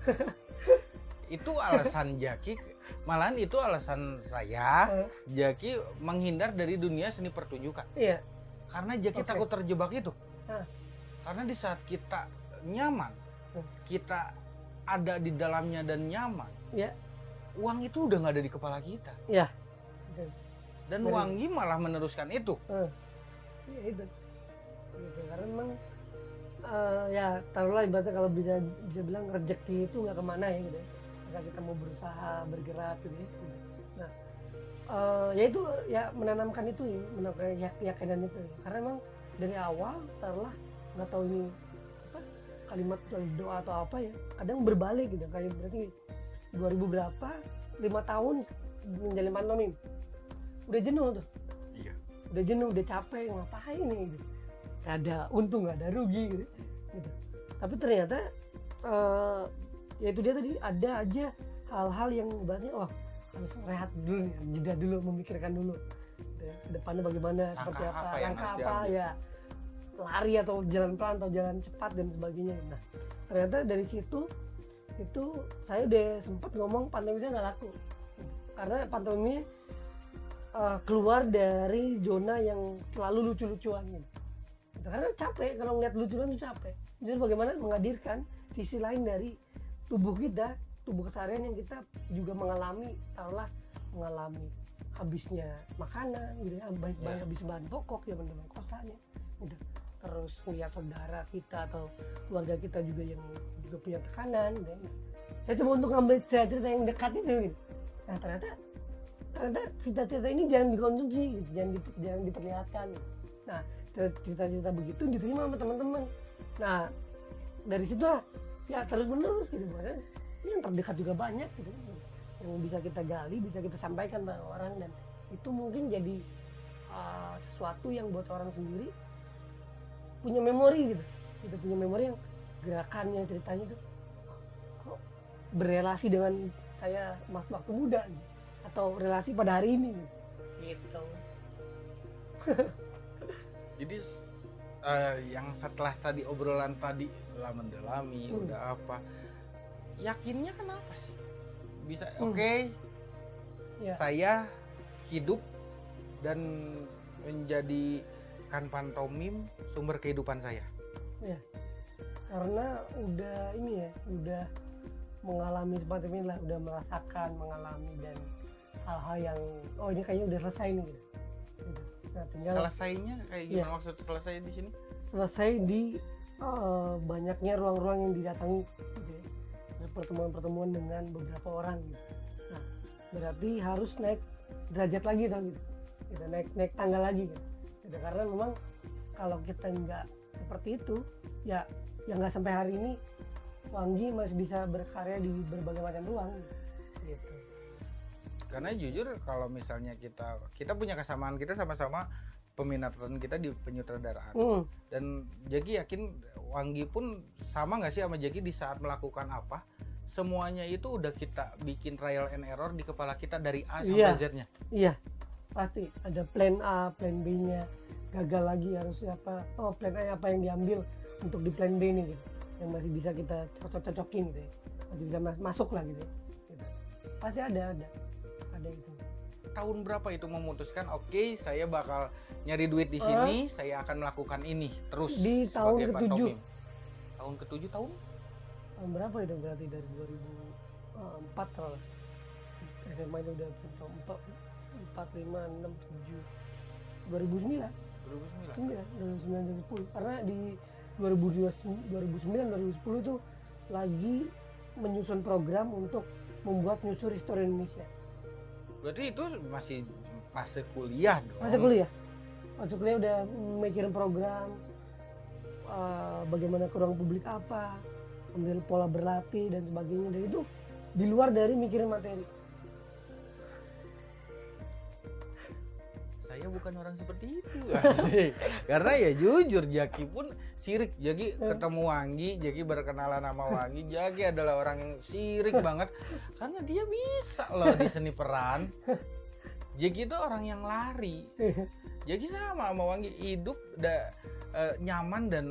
Itu alasan Jaki malahan itu alasan saya. Jaki menghindar dari dunia seni pertunjukan. Iya. Karena Jaki Oke. takut terjebak itu. Karena di saat kita nyaman kita ada di dalamnya dan nyaman Iya. uang itu udah nggak ada di kepala kita. Iya. Betul. dan. Wangi malah meneruskan itu. Ya itu gitu karena memang eh, ya taruhlah ibaratnya kalau bisa bisa bilang rezeki itu nggak ke mana ya gitu ya. Ketika kita mau berusaha bergerak gitu ya nah eh, ya itu ya menanamkan itu ya menanamkan keyak- keyakinan itu. Karena memang dari awal taruhlah nggak tahu ini apa kalimat doa atau apa ya kadang berbalik gitu. Kayak berarti 2000 berapa lima tahun menjalin pantomim udah jenuh tuh. Iya. Udah jenuh udah capek ngapain nih gitu Gak ada untung gak ada rugi gitu, gitu. tapi ternyata eh ya itu dia tadi ada aja hal-hal yang ibaratnya wah harus rehat dulu nih jeda dulu memikirkan dulu gitu ya. ke depannya bagaimana Langkah seperti apa, apa langkah apa diambil? ya lari atau jalan pelan atau jalan cepat dan sebagainya nah ternyata dari situ itu saya udah sempet ngomong pantomim saya nggak laku karena pantomimnya eh, keluar dari zona yang selalu lucu-lucuan gitu. Gitu. Karena capek kalau ngeliat lucuan itu capek. Jadi bagaimana menghadirkan sisi lain dari tubuh kita, tubuh keseharian yang kita juga mengalami, taruhlah mengalami habisnya makanan gitu ya, baik baik Ya. habis bahan pokok ya teman kosannya gitu. Terus melihat saudara kita atau keluarga kita juga yang juga punya tekanan gitu ya. Saya coba untuk ngambil cerita-cerita yang dekat itu gitu. Nah ternyata ternyata cita-cita ini jangan dikonsumsi gitu, jangan di- jangan diperlihatkan nah cita-cita begitu diterima sama teman-teman nah dari situ lah, ya terus menerus gitu bahkan yang terdekat juga banyak gitu yang bisa kita gali bisa kita sampaikan pada orang dan itu mungkin jadi uh, sesuatu yang buat orang sendiri punya memori gitu kita punya memori yang gerakannya ceritanya itu kok berrelasi dengan saya mas waktu muda gitu. atau relasi pada hari ini gitu. gitu Jadi eh, yang setelah tadi obrolan tadi setelah mendalami Hmm. udah apa yakinnya kenapa sih bisa Hmm. oke Ya. saya hidup dan menjadikan pantomim sumber kehidupan saya karena udah ini ya udah mengalami seperti ini lah udah merasakan mengalami dan hal-hal yang oh ini kayaknya udah selesai nih gitu. Nah tinggal selesainya kayak gimana Iya. maksud selesai di sini selesai di eh, banyaknya ruang-ruang yang didatangi gitu ya. Pertemuan-pertemuan dengan beberapa orang gitu. Nah, berarti harus naik derajat lagi tuh gitu. Gitu, naik naik tangga lagi gitu. Gitu, Karena memang kalau kita nggak seperti itu ya ya nggak sampai hari ini Wanggi masih bisa berkarya di berbagai macam ruang gitu. Karena jujur kalau misalnya kita kita punya kesamaan kita sama-sama peminatan kita di penyutradaraan Hmm, dan Jaki yakin Wanggi pun sama nggak sih sama Jaki di saat melakukan apa semuanya itu udah kita bikin trial and error di kepala kita dari A sampai Iya. Z-nya Iya, pasti ada plan A, plan B-nya. Gagal lagi harus apa? Oh, plan A apa yang diambil untuk di plan B nih gitu. Yang masih bisa kita cocok-cocokin gitu ya. Masih bisa mas- masuk lah gitu. ya. Gitu. Pasti ada ada. Ada itu. tahun berapa itu memutuskan oke saya bakal nyari duit di sini saya akan melakukan ini terus Di tahun sebagai ketujuh. pantomim. tahun ketujuh tahun Tahun berapa itu berarti dari 2004 kalau lah. SMA itu udah 4, 4, 5, 6, 7, 2009. 2009 9, 2009, 2010 karena di 2009 2010 tuh lagi menyusun program untuk membuat nyusur histori Indonesia berarti itu masih fase kuliah dong. Masa kuliah. Waktu kuliah udah mikirin program eh, bagaimana ke ruang publik apa kemudian pola berlatih dan sebagainya. Dan itu di luar dari mikirin materi saya bukan orang seperti itu Asik. karena ya jujur Jaki pun sirik. Jaki Hmm. ketemu Wanggi Jaki berkenalan sama Wanggi. Jaki adalah orang yang sirik banget. Karena dia bisa loh di seni peran. Jaki itu orang yang lari. Jaki sama sama Wanggi. Hidup da, eh, nyaman dan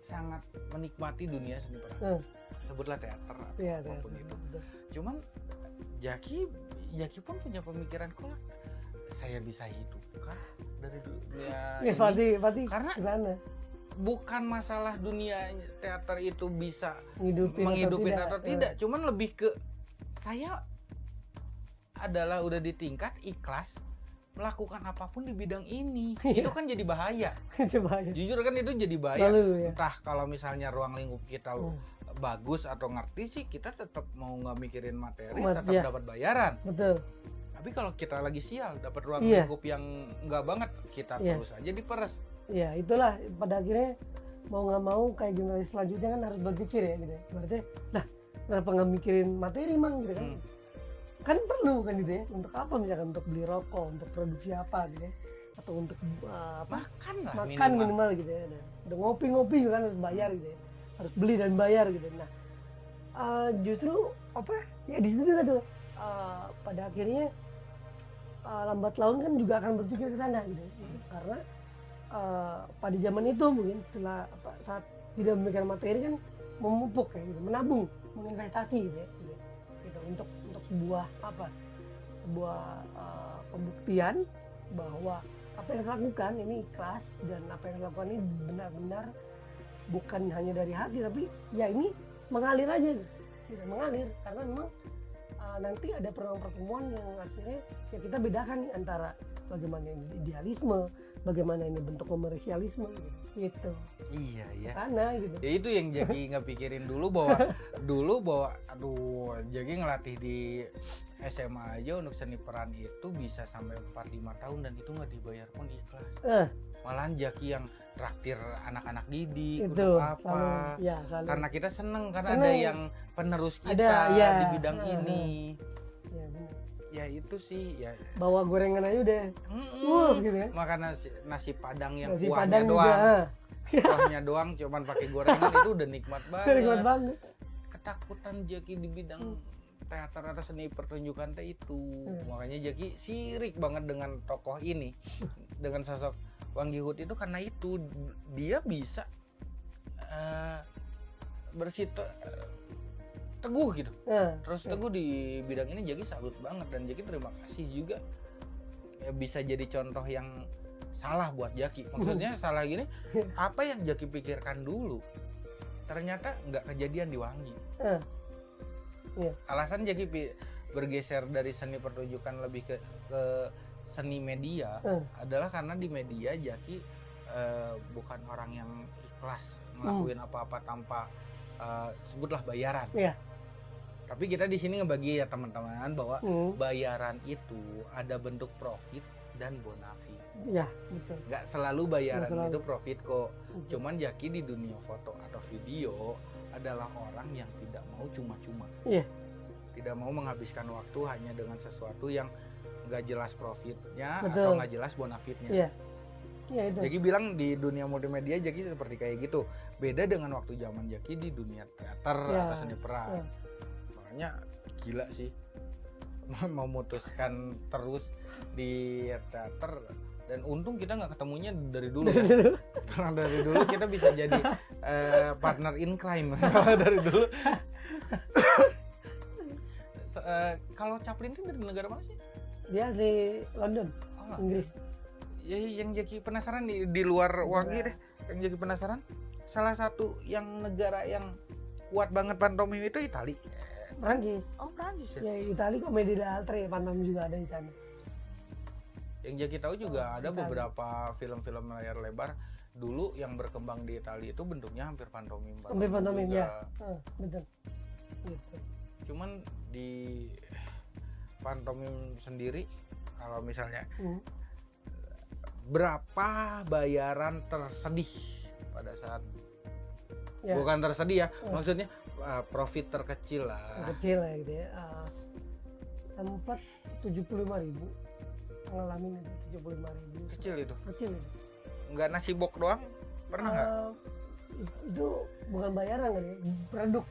sangat menikmati dunia seni peran. Hmm. sebutlah teater Iya, apa pun iya, itu. Cuman Jaki Jaki pun punya pemikiran kok saya bisa hidup kah dari dunia Ya, ini? Fatih, Fatih Karena- ke sana. bukan masalah dunia teater itu bisa ngidupin, menghidupin atau atau tidak, tidak. Cuman lebih ke saya adalah udah di tingkat ikhlas melakukan apa pun di bidang ini. Iya. itu kan jadi bahaya. Eh, itu bahaya. Jujur kan itu jadi bahaya. Selalu ya. Entah kalau misalnya ruang lingkup kita Hmm, bagus atau ngerti sih kita tetap mau nggak mikirin materi Mat- tetap iya. dapat bayaran. Betul tapi kalau kita lagi sial dapat ruang Iya. lingkup yang nggak banget kita Iya. terus aja diperes ya itulah pada akhirnya mau nggak mau kayak generasi selanjutnya kan harus berpikir ya gitu ya berarti lah kenapa nggak mikirin materi mang gitu kan Hmm. kan perlu kan gitu ya untuk apa misalkan untuk beli rokok untuk produksi apa gitu ya atau untuk uh, apa makan lah makan minimal. minimal gitu ya nah, udah ngopi-ngopi juga kan harus bayar gitu ya harus beli dan bayar gitu nah uh, justru apa ya di situ kan tuh uh, pada akhirnya uh, lambat laun kan juga akan berpikir ke sana gitu. Karena uh, pada zaman itu mungkin setelah apa, saat tidak memikirkan materi kan memupuk ya gitu menabung menginvestasi gitu ya gitu, gitu, untuk untuk sebuah apa sebuah uh, pembuktian bahwa apa yang saya lakukan ini ikhlas dan apa yang saya lakukan ini benar-benar bukan hanya dari hati tapi ya ini mengalir aja gitu, mengalir karena memang uh, nanti ada pertemuan-pertemuan yang akhirnya ya kita bedakan nih antara bagaimana idealisme bagaimana ini bentuk komersialisme gitu. Iya ya sana gitu. Ya itu yang Jaki nggak pikirin dulu bahwa dulu bahwa aduh Jaki ngelatih di SMA aja untuk seni peran itu bisa sampai 4-5 tahun dan itu nggak dibayar pun ikhlas Eh. malahan Jaki yang traktir anak-anak didik itu apa selalu ya selalu karena kita seneng karena Seneng. ada yang penerus kita Ada, ya. di bidang Heeh. ini ya, benar. ya itu sih ya bawa gorengan aja udah mm-mm. wuh gitu ya makan nasi, nasi padang yang nasi kuahnya padang juga doang ah. kuahnya doang cuman pakai gorengan itu udah nikmat banget nikmat banget ketakutan Jaki di bidang Hmm. teater atau seni pertunjukan teh itu Hmm. makanya Jaki sirik banget dengan tokoh ini dengan sosok Wang Yihut itu karena itu. Dia bisa eh bersito eh, teguh gitu. Nah, terus ya. teguh di bidang ini Jaki salut banget. Dan Jaki terima kasih juga. Ya, bisa jadi contoh yang salah buat Jaki maksudnya salah gini apa yang Jaki pikirkan dulu ternyata nggak kejadian di Wangi. Eh, iya. alasan Jaki bergeser dari seni pertunjukan lebih ke ke seni media Eh. adalah karena di media Jaki eh, bukan orang yang ikhlas ngelakuin apa-apa tanpa eh, sebutlah bayaran. Iya. Tapi kita di sini ngebagi ya teman-teman bahwa hmm, bayaran itu ada bentuk profit dan bonafi. ya betul Nggak selalu bayaran selalu. itu profit kok. Betul. Cuman Jaki di dunia foto atau video adalah orang yang tidak mau cuma-cuma. Iya. Tidak mau menghabiskan waktu hanya dengan sesuatu yang nggak jelas profitnya Betul. atau nggak jelas bonafitnya. Iya. ya itu Jaki bilang di dunia multimedia Jaki seperti kayak gitu. Beda dengan waktu zaman Jaki di dunia teater Ya, atau seni peran. ya. Makanya gila sih memutuskan terus di teater dan untung kita nggak ketemunya dari dulu ya. Karena dari dulu kita bisa jadi eh, partner in crime kalau dari dulu. Eh, kalau Chaplin itu dari negara mana sih? Dia di London Oh, Inggris ya yang jadi penasaran di, di luar Wangi deh. Yang jadi penasaran salah satu yang negara yang kuat banget pantomim itu Itali. Prancis Oh Prancis ya Itali komedi d'altre pantom juga ada di sana Yang Jaki tahu juga Oh, ada Itali. beberapa film-film layar lebar dulu yang berkembang di Italia itu bentuknya hampir pantomim. banget Hampir pantomim, juga. ya. Ah, betul gitu Cuman di pantomim sendiri kalau misalnya Hmm. berapa bayaran tersedih pada saat Ya. bukan tersedih ya, Hmm. maksudnya uh, profit terkecil lah. kecil ya gitu ya Ah, sempat 75 ribu ngalamin itu 75 ribu Kecil itu. kecil itu Nggak nasi bok doang? Pernah nggak? Ah, itu bukan bayaran kan ya produk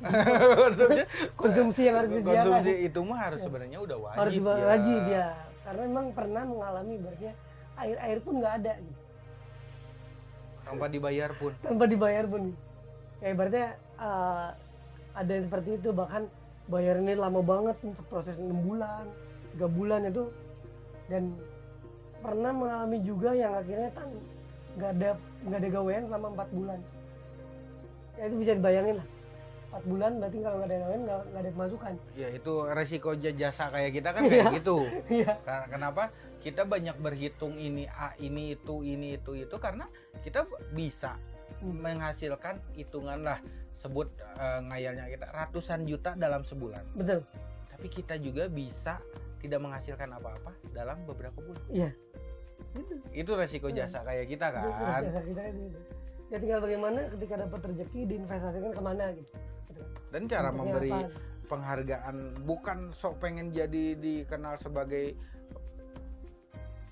konsumsi yang harus disediakan konsumsi itu mah harus Ya. sebenarnya udah wajib harus ya. wajib ya karena memang pernah mengalami ibaratnya air air pun nggak ada gitu. Tanpa dibayar pun. tanpa dibayar pun ya ibaratnya eh, ada yang seperti itu bahkan bayarnya lama banget untuk proses enam bulan tiga bulan itu dan pernah mengalami juga yang akhirnya kan nggak ada nggak ada gawean selama empat bulan ya itu bisa dibayangin lah empat bulan berarti kalau nggak ada gawean nggak nggak ada pemasukan Ya itu resiko jasa kayak kita kan kayak Iya. gitu. iya kenapa? Kita banyak berhitung ini A, ini itu, ini itu itu karena kita bisa menghasilkan hitungan lah sebut eh, ngayalnya kita ratusan juta dalam sebulan. betul Tapi kita juga bisa tidak menghasilkan apa-apa dalam beberapa bulan. iya gitu Itu resiko Hmm. jasa kayak kita Itu kan. jasa kita kan gitu. Ya tinggal bagaimana ketika dapat rezeki diinvestasikan ke mana gitu. Dan cara Bentuknya memberi apa? penghargaan bukan sok pengen jadi dikenal sebagai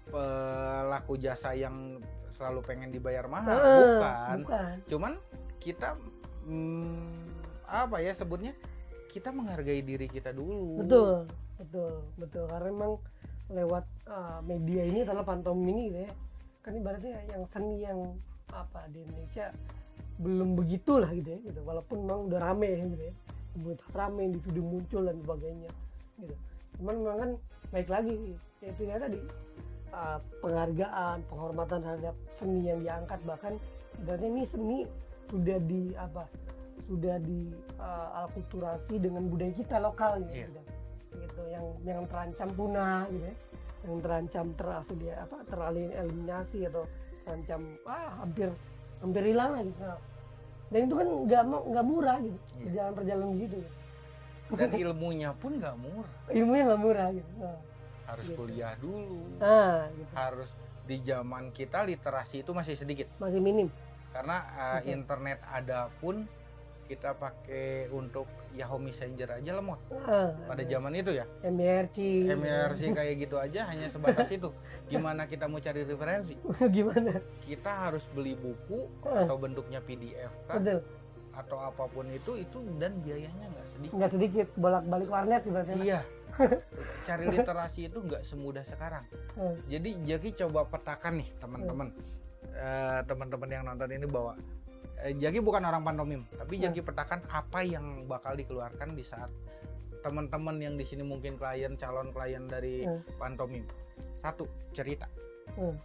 pelaku jasa yang selalu pengen dibayar mahal, Eh, bukan. bukan Cuman kita hmm, apa ya sebutnya? Kita menghargai diri kita dulu. betul betul betul karena memang lewat uh, media ini adalah pantomim ini gitu ya kan ibaratnya yang seni yang apa di Indonesia belum begitu lah gitu ya gitu. Walaupun memang udah rame ya gitu ya. Komunitas rame individu muncul dan sebagainya gitu. Cuman memang kan baik lagi ya itu ya tadi. Uh, penghargaan penghormatan terhadap seni yang diangkat bahkan ibaratnya ini seni sudah di apa sudah di uh, alkulturasi dengan budaya kita lokal gitu, Iya. gitu gitu yang yang terancam punah gitu ya. Yang terancam terafiliasi apa tereliminasi atau terancam ah hampir hampir hilang lah gitu. Nah, dan itu kan nggak mau- nggak murah gitu Iya. perjalanan perjalanan gitu. Dan ilmunya pun nggak murah. Ilmunya nggak murah gitu nah, harus Gitu. kuliah dulu. Nah gitu. Harus di zaman kita literasi itu masih sedikit. Masih minim. Karena uh, internet ada pun kita pakai untuk Yahoo Messenger aja lemot nah, pada ada zaman itu ya? MRC MRC kayak gitu aja hanya sebatas itu. Gimana kita mau cari referensi? Gimana? Kita harus beli buku Ah, atau bentuknya PDF kan betul. Atau apa pun itu itu dan biayanya nggak sedikit. Nggak sedikit bolak balik warnet ibaratnya iya. Cari literasi itu nggak semudah sekarang. Hmm. jadi Jaki coba petakan nih teman-teman. Eh, teman-teman yang nonton ini bawa eh, Jaki bukan orang pantomim tapi Hmm. Jaki petakan apa yang bakal dikeluarkan di saat teman-teman yang di sini mungkin klien calon klien dari Hmm. pantomim satu cerita Hmm.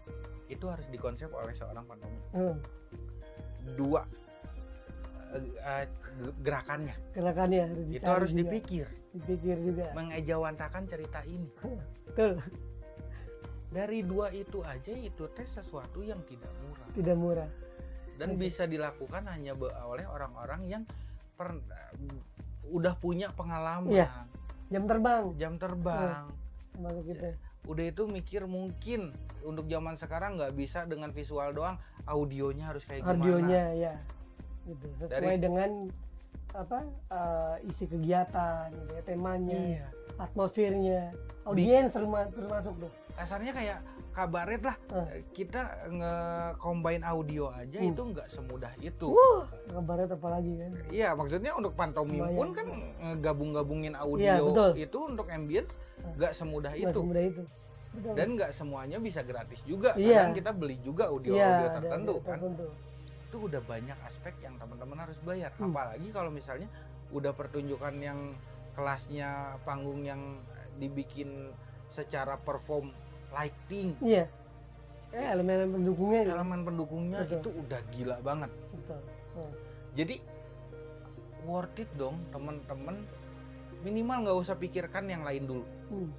itu harus dikonsep oleh seorang pantomim Hmm. dua eh, eh, gerakannya gerakannya harus itu harus juga. dipikir dipikir juga mengejawantakan cerita ini betul dari dua itu aja itu tes sesuatu yang tidak murah tidak murah dan Oke. bisa dilakukan hanya oleh orang-orang yang per, udah punya pengalaman. Iya. jam terbang. Jam terbang. Masuk itu udah itu mikir mungkin untuk zaman sekarang nggak bisa dengan visual doang audionya harus kayak gimana. Audionya ya gitu. Sesuai Dari- dengan apa eh, isi kegiatan gitu ya, temanya iya. atmosfernya. Audiens terma- termasuk tuh. Kasarnya kayak kabaret lah Eh. kita nge-combine audio aja Hmm. itu nggak semudah itu Wah, kabarnya apa lagi kan Iya, maksudnya untuk pantomim Kebayang. pun kan gabung-gabungin audio Iya, betul. itu untuk ambience Hmm. nggak semudah Nggak itu. semudah itu betul Dan nggak semuanya bisa gratis juga. Iya. Kadang kita beli juga audio-audio ada- tertentu ada kan. tertentu. Itu udah banyak aspek yang teman-teman harus bayar. Hmm. Apalagi kalau misalnya udah pertunjukan yang kelasnya panggung yang dibikin secara perform lighting, iya eh, elemen pendukungnya gitu. elemen pendukungnya Betul. itu udah gila banget. betul Oh. Jadi worth it dong teman-teman. Minimal nggak usah pikirkan yang lain dulu. Hmm.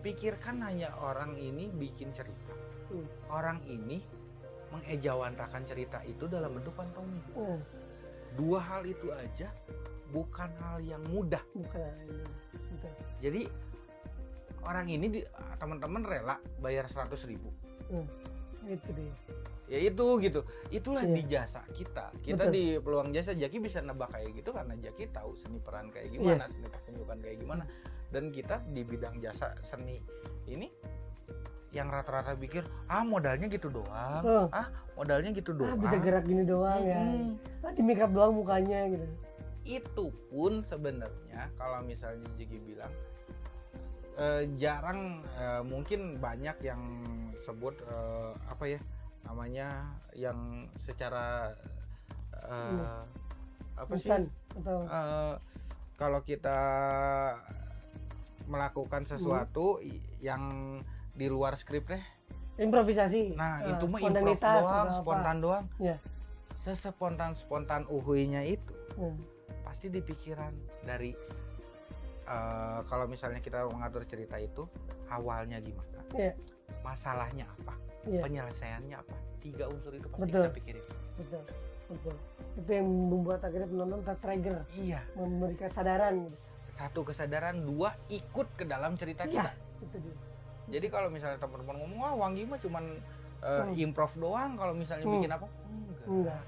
Pikirkan hanya orang ini bikin cerita. Hmm. Orang ini mengejawantakan cerita itu dalam bentuk pantomim. Oh, Dua hal itu aja bukan hal yang mudah. bukan Jadi orang ini teman-teman rela bayar 100.000 ribu. itu dia Ya itu gitu. Itulah Iya. di jasa kita. Kita Betul. di peluang jasa Jaki bisa nebak kayak gitu karena Jaki tahu seni peran kayak gimana, seni pertunjukan kayak gimana. Dan kita di bidang jasa seni ini yang rata-rata pikir ah modalnya gitu doang, Oh. ah modalnya gitu ah, doang. bisa gerak gini doang ya Mm-mm. ah, di make up doang mukanya gitu Itu pun sebenarnya kalau misalnya Jaki bilang eh, jarang eh, mungkin banyak yang sebut eh, apa ya namanya yang secara Iya. apa sih instan atau Eh, kalau kita melakukan sesuatu i- yang di luar skrip deh improvisasi nah Ah, itu mah improv doang atau apa. spontan doang Iya. sespontan spontan uhuinya itu Hmm. pasti di pikiran dari eh, kalau misalnya kita mengatur cerita itu awalnya gimana Iya. masalahnya apa Iya. penyelesaiannya apa tiga unsur itu pasti Betul. kita pikirin betul betul itu yang membuat akhirnya penonton tertrigger iya memberikan kesadaran satu kesadaran dua ikut ke dalam cerita Iya. kita itu dia jadi kalau misalnya teman-teman ngomong wah Wangi mah cuman eh, Hmm. improv doang kalau misalnya Hmm. bikin apa enggak enggak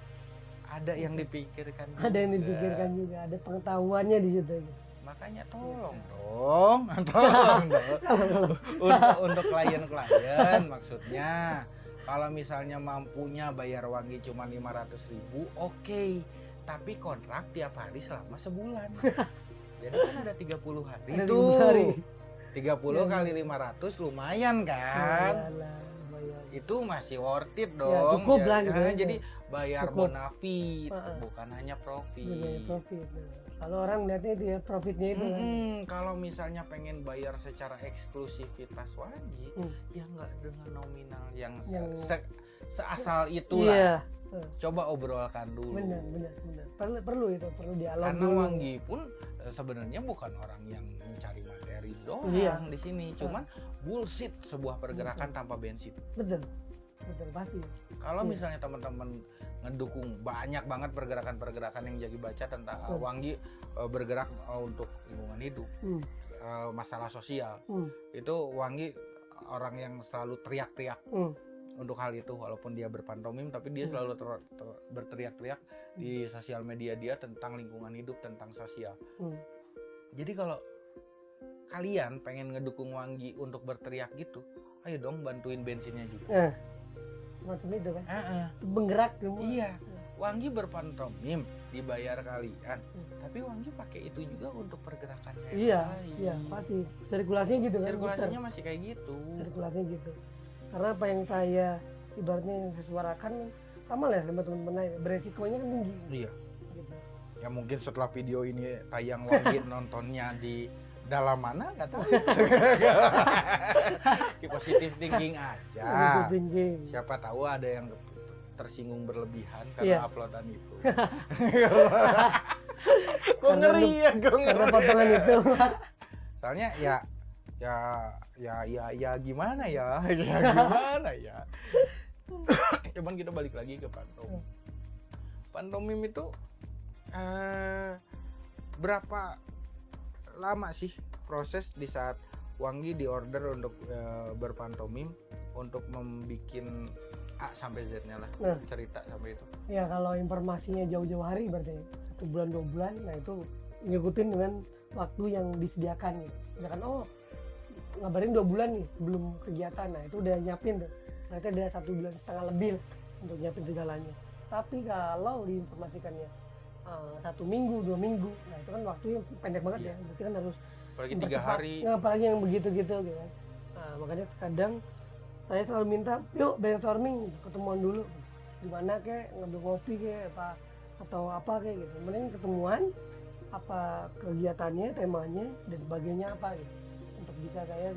ada yang dipikirkan ada yang dipikirkan juga ada pengetahuannya di situ. Makanya tolong dong tolong dong. Untuk untuk klien-klien maksudnya kalau misalnya mampunya bayar wangi cuma 500.000 ribu oke. Tapi kontrak tiap hari selama sebulan. Jadi kan ada 30 hari ada tuh. di hari. 30 Iya, kali iya. 500 lumayan kan? Lumayan. itu masih worth it Ya, dong cukup lah gitu nah, ya. jadi bayar Cukup. bonafit bukan hanya profit. Nilai profit kalau orang melihatnya itu ya profitnya itu kan. Mm-mm, kalau misalnya pengen bayar secara eksklusivitas wajib Hmm. ya nggak dengan nominal yang, se- Yang- se- seasal itulah. iya. Coba obrolkan dulu. Benar benar benar. Perlu perlu itu perlu dialog karena dulu. Wanggi pun eh, sebenarnya bukan orang yang mencari materi doang Iya. di sini. Cuman bullshit sebuah pergerakan tanpa bensin. Betul pasti Kalau Iya. misalnya teman-teman ngedukung banyak banget pergerakan-pergerakan yang jadi baca tentang uh, Hmm. Wanggi uh, bergerak uh, untuk lingkungan hidup, hmm. uh, masalah sosial, Hmm. itu Wanggi orang yang selalu teriak-teriak Hmm. untuk hal itu walaupun dia berpantomim tapi dia Hmm. selalu ter- ter- berteriak-teriak di sosial media dia tentang lingkungan hidup tentang sosial. Hmm. Jadi kalau kalian pengen ngedukung Wanggi untuk berteriak gitu, ayo dong bantuin bensinnya juga. nah macam itu kan Heeh. menggerak semua Iya, Wanggi berpantomim dibayar kalian, Hmm. tapi Wanggi pakai itu juga untuk pergerakan yang iya lain. iya pasti sirkulasinya gitu kan Sirkulasinya muter. masih kayak gitu. sirkulasinya gitu karena apa yang saya ibaratnya yang saya suarakan sama lah sama teman-teman lain beresikonya kan tinggi Iya. gitu Ya mungkin setelah video ini tayang Wanggi nontonnya di dalam mana nggak tahu. Di positif thinking aja. Tinggi Siapa tahu ada yang tersinggung berlebihan karena uploadan itu. Kok Karena ngeri ya, kok karena ngeri. potongan itu Soalnya ya ya ya ya ya gimana ya? Ya gimana ya? Cuman kita balik lagi ke pantomim. Pantomim itu eh berapa lama sih proses di saat Wanggi diorder untuk eh, berpantomim untuk membuat A sampai Z-nya lah Nah. cerita sampai itu. ya kalau informasinya jauh-jauh hari berarti satu bulan dua bulan nah itu ngikutin dengan waktu yang disediakan gitu misalkan oh ngabarin dua bulan nih sebelum kegiatan nah itu udah nyiapin tuh berarti ada satu bulan setengah lebih untuk nyiapin segalanya tapi kalau diinformasikannya eh, satu minggu dua minggu. Nah itu kan waktunya pendek banget Iya. ya. Berarti kan harus Apalagi tiga hari. Nah, apalagi yang begitu-gitu gitu kan. Nah, makanya kadang saya selalu minta yuk brainstorming ketemuan dulu. Di mana kek ngambil ngopi kek apa atau apa kayak gitu. Mending ketemuan apa kegiatannya temanya dan bagiannya apa gitu. Untuk bisa saya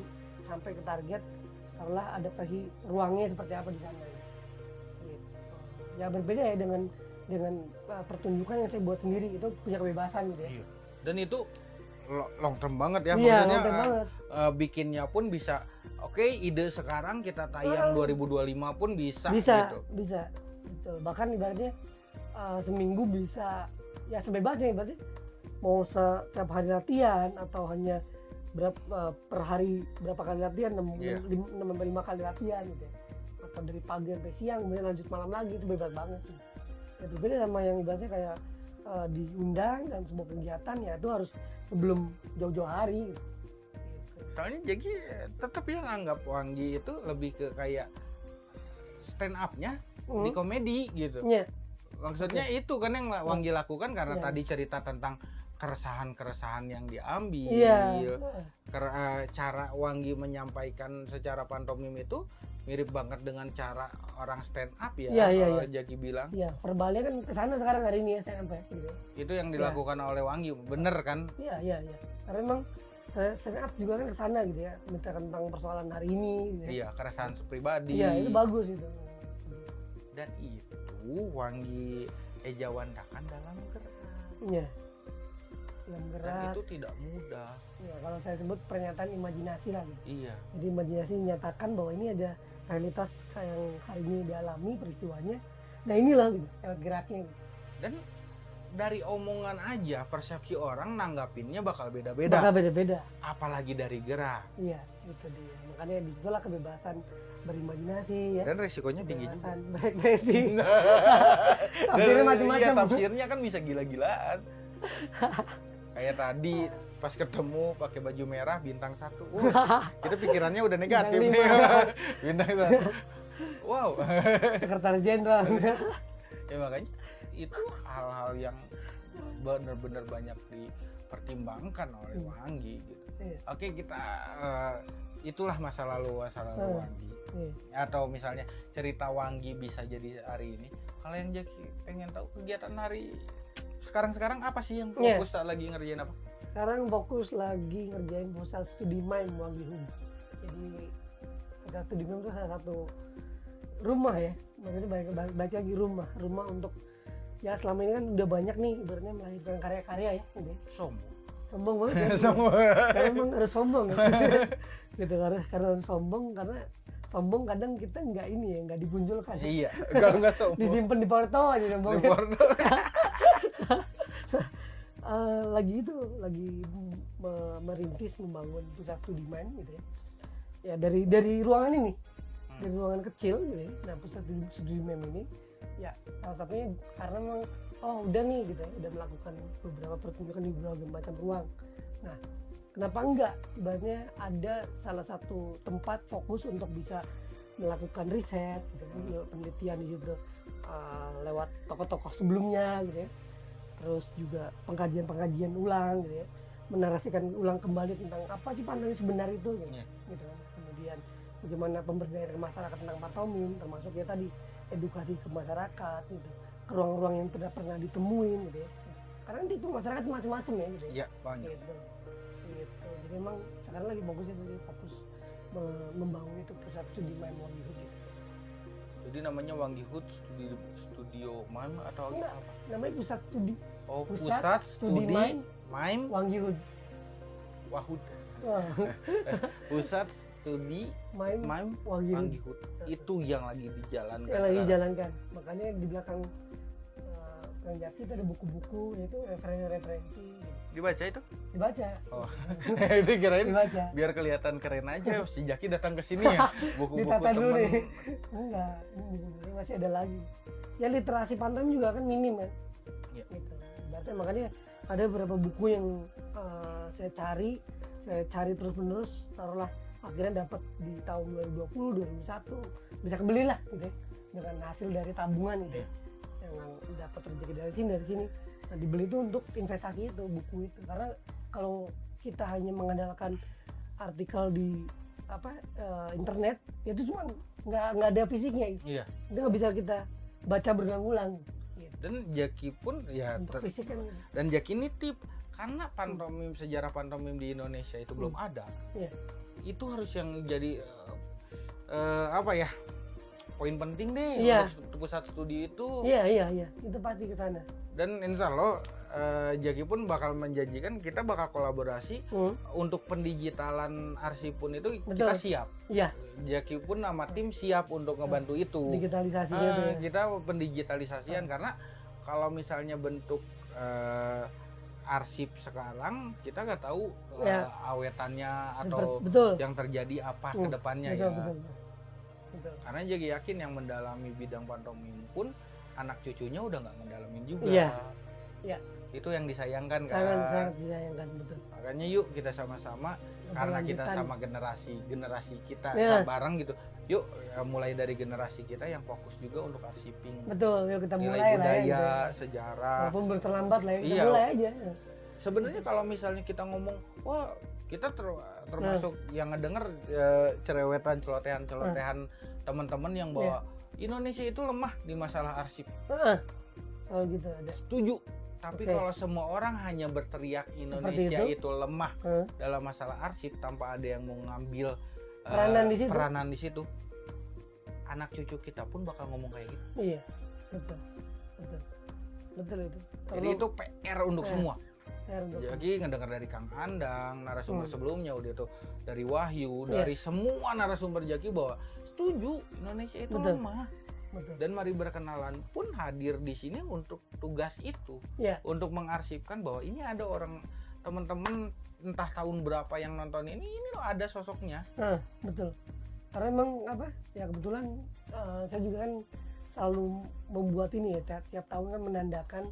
sampai ke target taruhlah adaptasi ruangnya seperti apa di sana gitu. ya berbeda ya dengan dengan uh, pertunjukan yang saya buat sendiri itu punya kebebasan gitu ya Iya. Dan itu lo- long term banget ya iya maksudnya eh, banget eh, bikinnya pun bisa oke ide sekarang kita tayang Ah. 2025 pun bisa, bisa gitu. bisa betul bahkan ibaratnya uh, seminggu bisa ya sebebasnya berarti mau setiap hari latihan atau hanya berapa uh, per hari berapa kali latihan enam Iya. enam sampai lima kali latihan gitu ya. atau dari pagi sampai siang kemudian lanjut malam lagi itu bebas banget tuh. Berbeda sama yang ibaratnya kayak uh, diundang dalam sebuah kegiatan ya itu harus sebelum jauh-jauh hari gitu. Soalnya jadi tetap yang anggap Wanggi itu lebih ke kayak stand up-nya di Hmm. komedi gitu. Iya. Maksudnya itu kan yang Wanggi lakukan karena Iya. tadi cerita tentang keresahan-keresahan yang diambil. Iya. Ker- eh, cara Wanggi menyampaikan secara pantomim itu mirip banget dengan cara orang stand up ya. Iya, iya, kalau iya. Jaki bilang Iya, verbalnya kan ke sana sekarang hari ini ya saya sampai gitu. itu yang dilakukan oleh Wanggi, bener kan? Iya, iya, iya. Karena memang eh, stand up juga kan ke sana gitu ya, menceritakan tentang persoalan hari ini gitu ya. Iya, keresahan pribadi. Iya, itu bagus itu. Dan itu Wanggi ejawantakan dalam gerak. Iya. Yang Dan gerak. itu tidak mudah. Ya, kalau saya sebut pernyataan imajinasi lah gitu. Iya. Jadi imajinasi menyatakan bahwa ini ada realitas yang hari ini dialami peristiwanya. Nah inilah gitu, lewat geraknya. Gitu. Dan dari omongan aja persepsi orang nanggapinnya bakal beda-beda. Bakal beda-beda. Apalagi dari gerak. Iya, itu dia. Makanya di situlah kebebasan berimajinasi ya. Dan resikonya tinggi juga. Kebebasan berekspresi. Tafsirnya Dan- macam-macam. Iya, tafsirnya kan bisa gila-gilaan. Kayak tadi pas ketemu pakai baju merah bintang satu. Wah, kita pikirannya udah negatif Bintang nih. bintang satu. Wow. Sekretaris Jenderal. ya makanya itu hal-hal yang benar-benar banyak dipertimbangkan oleh Hmm. Wanggi gitu. Iya. Oke kita eh, itulah masa lalu masa lalu Iya. atau misalnya cerita Wanggi bisa jadi hari ini. Kalau yang Jaki pengen tahu kegiatan hari sekarang-sekarang apa sih yang Iya. fokus lagi ngerjain apa? Sekarang fokus lagi ngerjain proposal studi main Wangi Hum. Jadi proposal studi main itu salah satu rumah ya. Maksudnya balik lagi rumah, rumah untuk ya selama ini kan udah banyak nih ibaratnya melahirkan karya-karya ya gitu. ya. Sombong. Sombong banget ya. Semua. karena emang harus sombong ya. gitu karena karena sombong karena sombong kadang kita nggak ini ya nggak dipunculkan iya kalau nggak sombong disimpan di porto aja sombong di Bordeaux. Eh, lagi itu lagi me- merintis membangun pusat studi main gitu ya. Ya dari dari ruangan ini Hmm. dari ruangan kecil gitu ya. Nah pusat studi, studi main ini ya salah satunya karena memang oh udah nih gitu ya udah melakukan beberapa pertunjukan di berbagai macam ruang. Nah kenapa enggak? Ibaratnya ada salah satu tempat fokus untuk bisa melakukan riset gitu kan, Hmm. penelitian di situ uh, lewat tokoh-tokoh sebelumnya gitu ya terus juga pengkajian-pengkajian ulang gitu ya. Menarasikan ulang kembali tentang apa sih pantomim sebenarnya itu gitu, Iya. gitu. Kemudian bagaimana pemberdayaan masyarakat tentang pantomim termasuk ya tadi edukasi ke masyarakat gitu. Ke ruang-ruang yang tidak pernah ditemuin gitu ya. Karena nanti itu masyarakat macam-macam ya gitu ya. Iya banyak. Gitu. Gitu. Jadi memang sekarang lagi bagus itu fokus me- membangun itu pusat studi Wangihut gitu jadi namanya Wangi Hood studio studio mime atau Enggak. apa? namanya pusat studi oh Pusat pusat, Studi studi, Mime. mime. Wangihut Wahud Wah, pusat studi mime Wangihut Wangi Hood. Itu yang lagi dijalankan yang lagi sekarang. jalankan makanya di belakang Kang Jaki itu ada buku-buku yaitu referensi-referensi. Dibaca itu? Dibaca. Oh. Itu kirain dibaca. biar kelihatan keren aja si Jaki datang ke sini ya buku-buku Ditata dulu temen nih. enggak ini buku-buku masih ada lagi. Ya literasi pantomim juga kan minim kan Iya. gitu. Berarti makanya ada beberapa buku yang uh, saya cari saya cari terus menerus taruhlah akhirnya dapat di tahun 2020 2021 bisa kebeli lah gitu ya dengan hasil dari tabungan gitu ya yang dapat rezeki dari sini dari sini. Nah dibeli itu untuk investasi itu buku itu. Karena kalau kita hanya mengandalkan artikel di apa eh, internet ya itu cuma nggak nggak ada fisiknya. Iya. Itu nggak bisa kita baca berulang-ulang gitu. dan Jaki pun ya untuk fisik kan. Dan Jaki ini tip karena pantomim sejarah pantomim di Indonesia itu belum ada Iya. itu harus yang jadi eh, eh, apa ya poin penting deh Iya. untuk pusat studi itu. Iya iya iya. Itu pasti ke sana. Dan insya Allah eh, Jaki pun bakal menjanjikan kita bakal kolaborasi Hmm, untuk pendigitalan arsip pun itu Betul. kita siap. Iya. Jaki pun nama tim siap untuk ngebantu itu. Digitalisasinya Ah, tuh ya. kita pendigitalisasian karena kalau misalnya bentuk eh, arsip sekarang kita nggak tahu eh, Ya. awetannya Betul, atau betul. yang terjadi apa Hmm, ke depannya betul, ya. betul, betul. Betul. karena jadi yakin yang mendalami bidang pantomim pun anak cucunya udah nggak ngedalamin juga Iya. Iya. itu yang disayangkan kan sangat sangat disayangkan betul makanya yuk kita sama-sama karena kita sama generasi generasi kita Ya. bareng gitu yuk ya, mulai dari generasi kita yang fokus juga untuk arsiping betul yuk kita nilai mulai lah ya budaya gitu. sejarah walaupun berterlambat lah ya kita Iya. mulai aja sebenarnya kalau misalnya kita ngomong wah kita ter- termasuk Hmm. yang ngedenger eh, cerewetan celotehan celotehan teman-teman yang bahwa Iya. Indonesia itu lemah di masalah arsip Heeh. kalau gitu ada setuju tapi Oke. kalau semua orang hanya berteriak Indonesia itu? itu? lemah Heeh. dalam masalah arsip tanpa ada yang mau ngambil eh, Peranan di situ. peranan di situ anak cucu kita pun bakal ngomong kayak gitu iya betul betul betul itu jadi itu PR untuk Eh, semua Jadi ngedengar dari Kang Andang, narasumber Hmm. sebelumnya udah tuh dari Wahyu, Iya. dari semua narasumber Jaki bahwa setuju Indonesia itu Betul. lemah. betul Dan mari berkenalan pun hadir di sini untuk tugas itu, Iya. untuk mengarsipkan bahwa ini ada orang teman-teman entah tahun berapa yang nonton ini, ini loh ada sosoknya. Nah, betul. Karena emang apa? Ya kebetulan eh, saya juga kan selalu membuat ini ya tiap, tiap tahun kan menandakan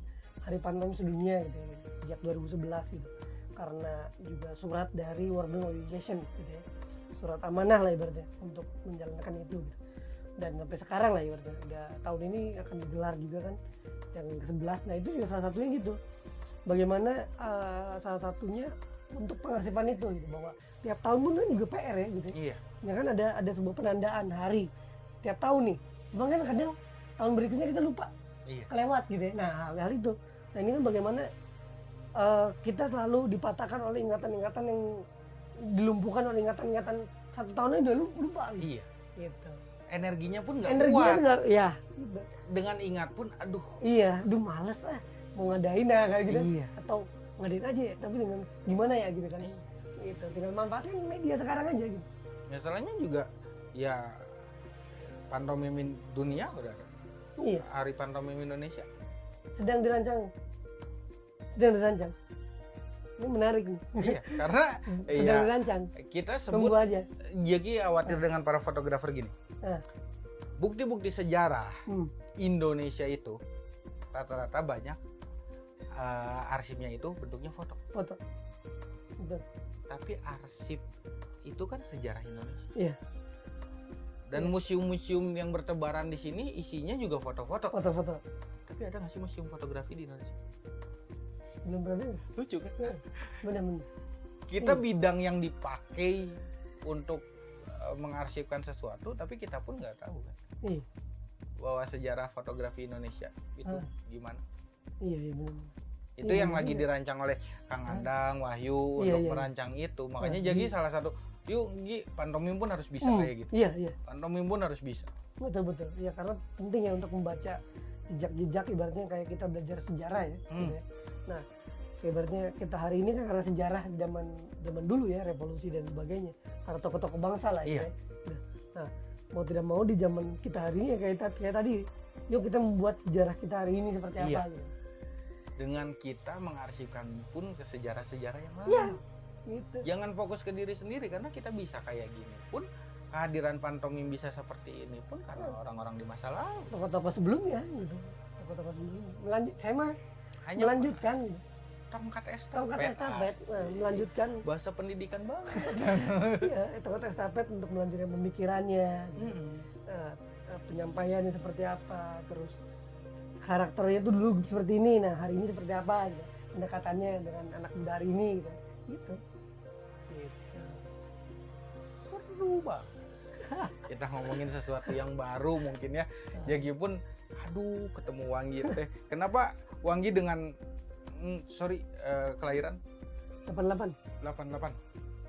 Hari Pantomim Sedunia gitu ya, sejak 2011 gitu. Karena juga surat dari World Organization gitu ya. Surat amanah lah ibaratnya untuk menjalankan itu gitu. Dan sampai sekarang lah ibaratnya udah tahun ini akan digelar juga kan yang ke-11. Nah, itu juga salah satunya gitu. Bagaimana eh, salah satunya untuk pengarsipan itu gitu bahwa tiap tahun pun kan juga PR ya gitu. Iya. Ya kan ada ada sebuah penandaan hari tiap tahun nih. Cuman kan kadang tahun berikutnya kita lupa Iya. kelewat gitu ya. Nah hal, hal itu. Nah ini kan bagaimana eh, kita selalu dipatahkan oleh ingatan-ingatan yang dilumpuhkan oleh ingatan-ingatan satu tahun aja udah lu- lupa gitu. Iya. gitu. Energinya pun nggak Energinya kuat. enggak ya. gitu. Dengan ingat pun, aduh. Iya, aduh males ah mau ngadain ah kayak gitu Iya. atau ngadain aja ya, tapi dengan gimana ya gitu kan. Gitu. Tinggal manfaatin media sekarang aja gitu. Masalahnya juga ya pantomim dunia udah ada Iya, hari pantomim Indonesia sedang dirancang. Sedang dirancang. Ini menarik nih. iya karena Sedang iya dirancang. kita Tunggu sebut aja. jadi khawatir dengan para fotografer gini Ah. bukti-bukti sejarah Hmm. Indonesia itu rata-rata banyak eh, arsipnya itu bentuknya foto Foto. Betul. tapi arsip itu kan sejarah Indonesia Iya. dan Iya. museum-museum yang bertebaran di sini isinya juga foto-foto Foto-foto. tapi ada nggak sih museum fotografi di Indonesia Belum pernah dengar. lucu kan Benar-benar. kita Iya. bidang yang dipakai untuk eh, mengarsipkan sesuatu tapi kita pun nggak tahu kan Iya. bahwa sejarah fotografi Indonesia itu Ah. gimana Iya, iya benar. itu Iya, yang lagi iya. dirancang oleh Kang Ah. Andang Wahyu Iya, untuk iya. merancang itu makanya Ah, jadi iya. salah satu yuk Gi pantomim pun harus bisa Hmm, kayak gitu Iya, iya. pantomim pun harus bisa Betul betul. Ya karena penting ya untuk membaca jejak-jejak ibaratnya kayak kita belajar sejarah ya. Hmm. gitu ya. Nah, ibaratnya kita hari ini kan karena sejarah zaman zaman dulu ya, revolusi dan sebagainya. Karena tokoh-tokoh bangsa lah Iya. ya. Nah, Nah, mau tidak mau di zaman kita hari ini ya kayak, kayak tadi, yuk kita membuat sejarah kita hari ini seperti Iya. apa gitu. dengan kita mengarsipkan pun ke sejarah-sejarah yang lalu Iya. Gitu. jangan fokus ke diri sendiri karena kita bisa kayak gini pun kehadiran pantomim bisa seperti ini pun karena orang-orang di masa lalu Tokoh-tokoh sebelumnya gitu. Tokoh-tokoh sebelumnya. Melanjut saya mah hanya melanjutkan tongkat estafet, Tongkat estafet, nah, melanjutkan bahasa pendidikan banget iya, tongkat estafet untuk melanjutkan pemikirannya, gitu. Mm. Eh, eh, penyampaiannya seperti apa, terus karakternya tuh dulu seperti ini, nah hari ini seperti apa, gitu. pendekatannya dengan anak muda hari ini, gitu. gitu. Gitu. banget kita ngomongin sesuatu yang baru mungkin ya jadi pun aduh ketemu Wanggi teh kenapa Wanggi dengan mm, sorry eh, kelahiran 88. 88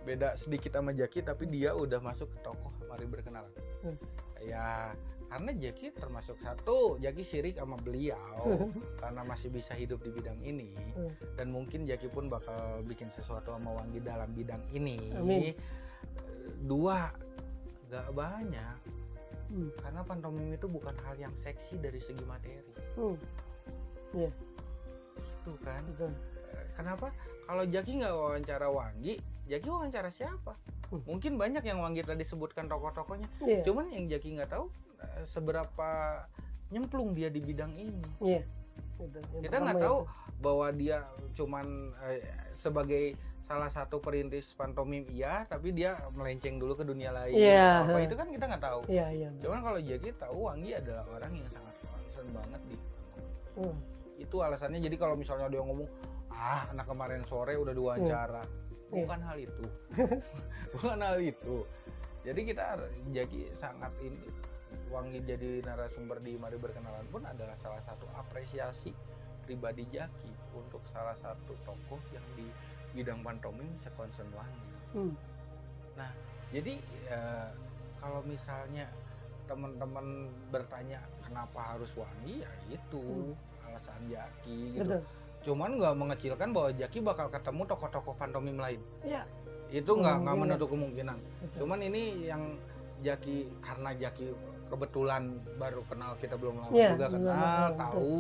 beda sedikit sama Jaki tapi dia udah masuk ke tokoh mari berkenalan Hmm. ya karena Jaki termasuk satu Jaki sirik sama beliau karena masih bisa hidup di bidang ini Hmm. dan mungkin Jaki pun bakal bikin sesuatu sama Wanggi dalam bidang ini Amin. Dua gak banyak Hmm. karena pantomim itu bukan hal yang seksi dari segi materi Hmm, itu kan betul. Eh, kenapa kalau Jaki nggak wawancara Wanggi Jaki wawancara siapa Hmm. mungkin banyak yang Wanggi tadi sebutkan tokoh-tokohnya Iya, cuman yang Jaki nggak tahu eh, seberapa nyemplung dia di bidang ini. Yang kita nggak tahu itu. bahwa dia cuman eh, sebagai salah satu perintis pantomim iya tapi dia melenceng dulu ke dunia lain Iya. apa itu kan kita nggak tahu Iya, iya. betul. cuman kalau Jaki tahu Wanggi adalah orang yang sangat concern banget di Hmm. itu alasannya jadi kalau misalnya dia ngomong ah anak kemarin sore udah diwawancara Iya. bukan hal itu bukan hal itu jadi kita Jaki sangat ini Wangi jadi narasumber di Mari Berkenalan pun adalah salah satu apresiasi pribadi Jaki untuk salah satu tokoh yang di bidang pantomim sekonsen Wangi Hmm. jadi eh, kalau misalnya teman-teman bertanya kenapa harus Wangi ya itu Hmm. alasan Jaki gitu Betul. cuman nggak mengecilkan bahwa Jaki bakal ketemu tokoh-tokoh pantomim lain Iya. itu nggak nggak Kemungkinan. menutup kemungkinan Betul. cuman ini yang Jaki karena Jaki kebetulan baru kenal kita belum lama Iya, juga kenal betul. tahu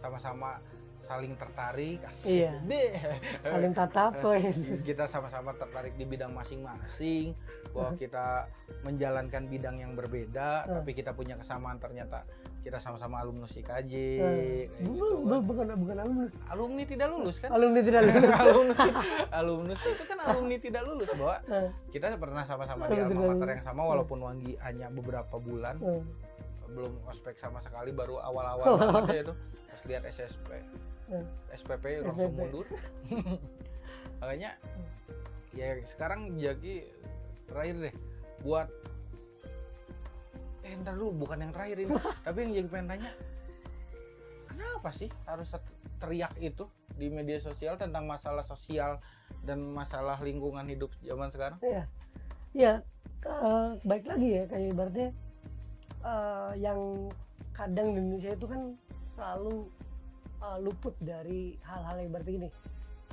sama-sama saling tertarik asik Iya. deh Saling tatap, kita sama-sama tertarik di bidang masing-masing bahwa kita menjalankan bidang yang berbeda Hmm. tapi kita punya kesamaan ternyata kita sama-sama alumnus IKJ kayak gitu Bu- bu- kan. bukan bukan alumnus. alumni tidak lulus kan Alumni tidak lulus. alumnus alumnus itu kan alumni tidak lulus bahwa Eh, kita pernah sama-sama di alma mater yang sama walaupun Wanggi hanya beberapa bulan eh. belum ospek sama sekali baru awal-awal banget ya itu pas lihat SSP. SPP langsung SPP. mundur makanya ya sekarang Jaki terakhir deh buat eh ntar dulu bukan yang terakhir ini tapi yang Jaki pengen tanya kenapa sih harus teriak itu di media sosial tentang masalah sosial dan masalah lingkungan hidup zaman sekarang Iya. Ya, eh, baik lagi ya kayak ibaratnya eh, yang kadang di Indonesia itu kan selalu eh, luput dari hal-hal yang ibaratnya gini.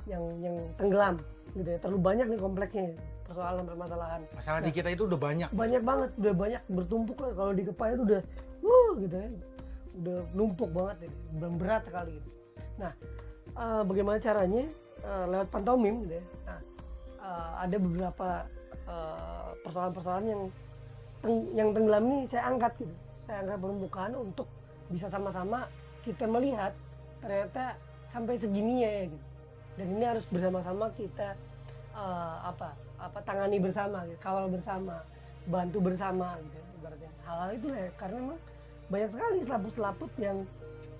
yang yang tenggelam gitu ya terlalu banyak nih kompleksnya persoalan permasalahan Masalah Nah. di kita itu udah banyak. banyak banget udah banyak bertumpuk lah kalau di kepala itu udah wuh gitu ya udah numpuk banget ya berat sekali gitu. nah eh, bagaimana caranya Eh, lewat pantomim gitu ya nah eh, ada beberapa eh, persoalan-persoalan yang teng- yang tenggelam ini saya angkat gitu saya angkat permukaan untuk bisa sama-sama kita melihat ternyata sampai segininya ya gitu dan ini harus bersama-sama kita eh, apa apa tangani bersama gitu, kawal bersama bantu bersama gitu ya, ibaratnya hal-hal itu ya, karena memang banyak sekali selaput-selaput yang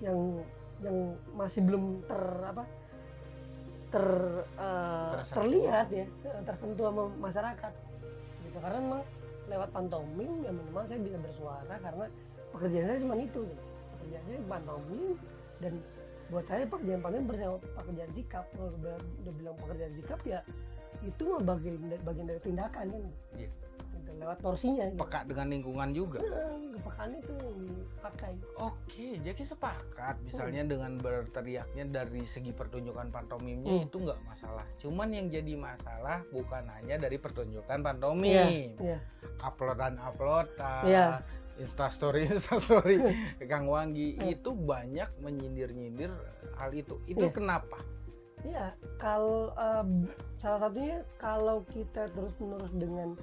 yang yang masih belum ter apa ter Tersentuh. terlihat ya eh, tersentuh sama masyarakat gitu karena memang lewat pantomim ya minimal saya bisa bersuara karena pekerjaan saya cuma itu gitu. pekerjaan saya pantomim dan buat saya pekerjaan pantomim bersama pekerjaan sikap kalau udah, udah bilang pekerjaan sikap ya itu mah bagian bagian dari tindakan kan Iya. Gitu, lewat porsinya gitu. Peka dengan lingkungan juga. Nah, kepekaan itu dipakai Oke, jadi sepakat misalnya dengan berteriaknya dari segi pertunjukan pantomimnya Hmm. itu nggak masalah. Cuman yang jadi masalah bukan hanya dari pertunjukan pantomim, Iya. uploadan uploadan, Iya. Instastory instastory Kang Wanggi Hmm. itu banyak menyindir-nyindir hal itu. Itu Iya. kenapa? Iya, kalau em, salah satunya kalau kita terus menerus dengan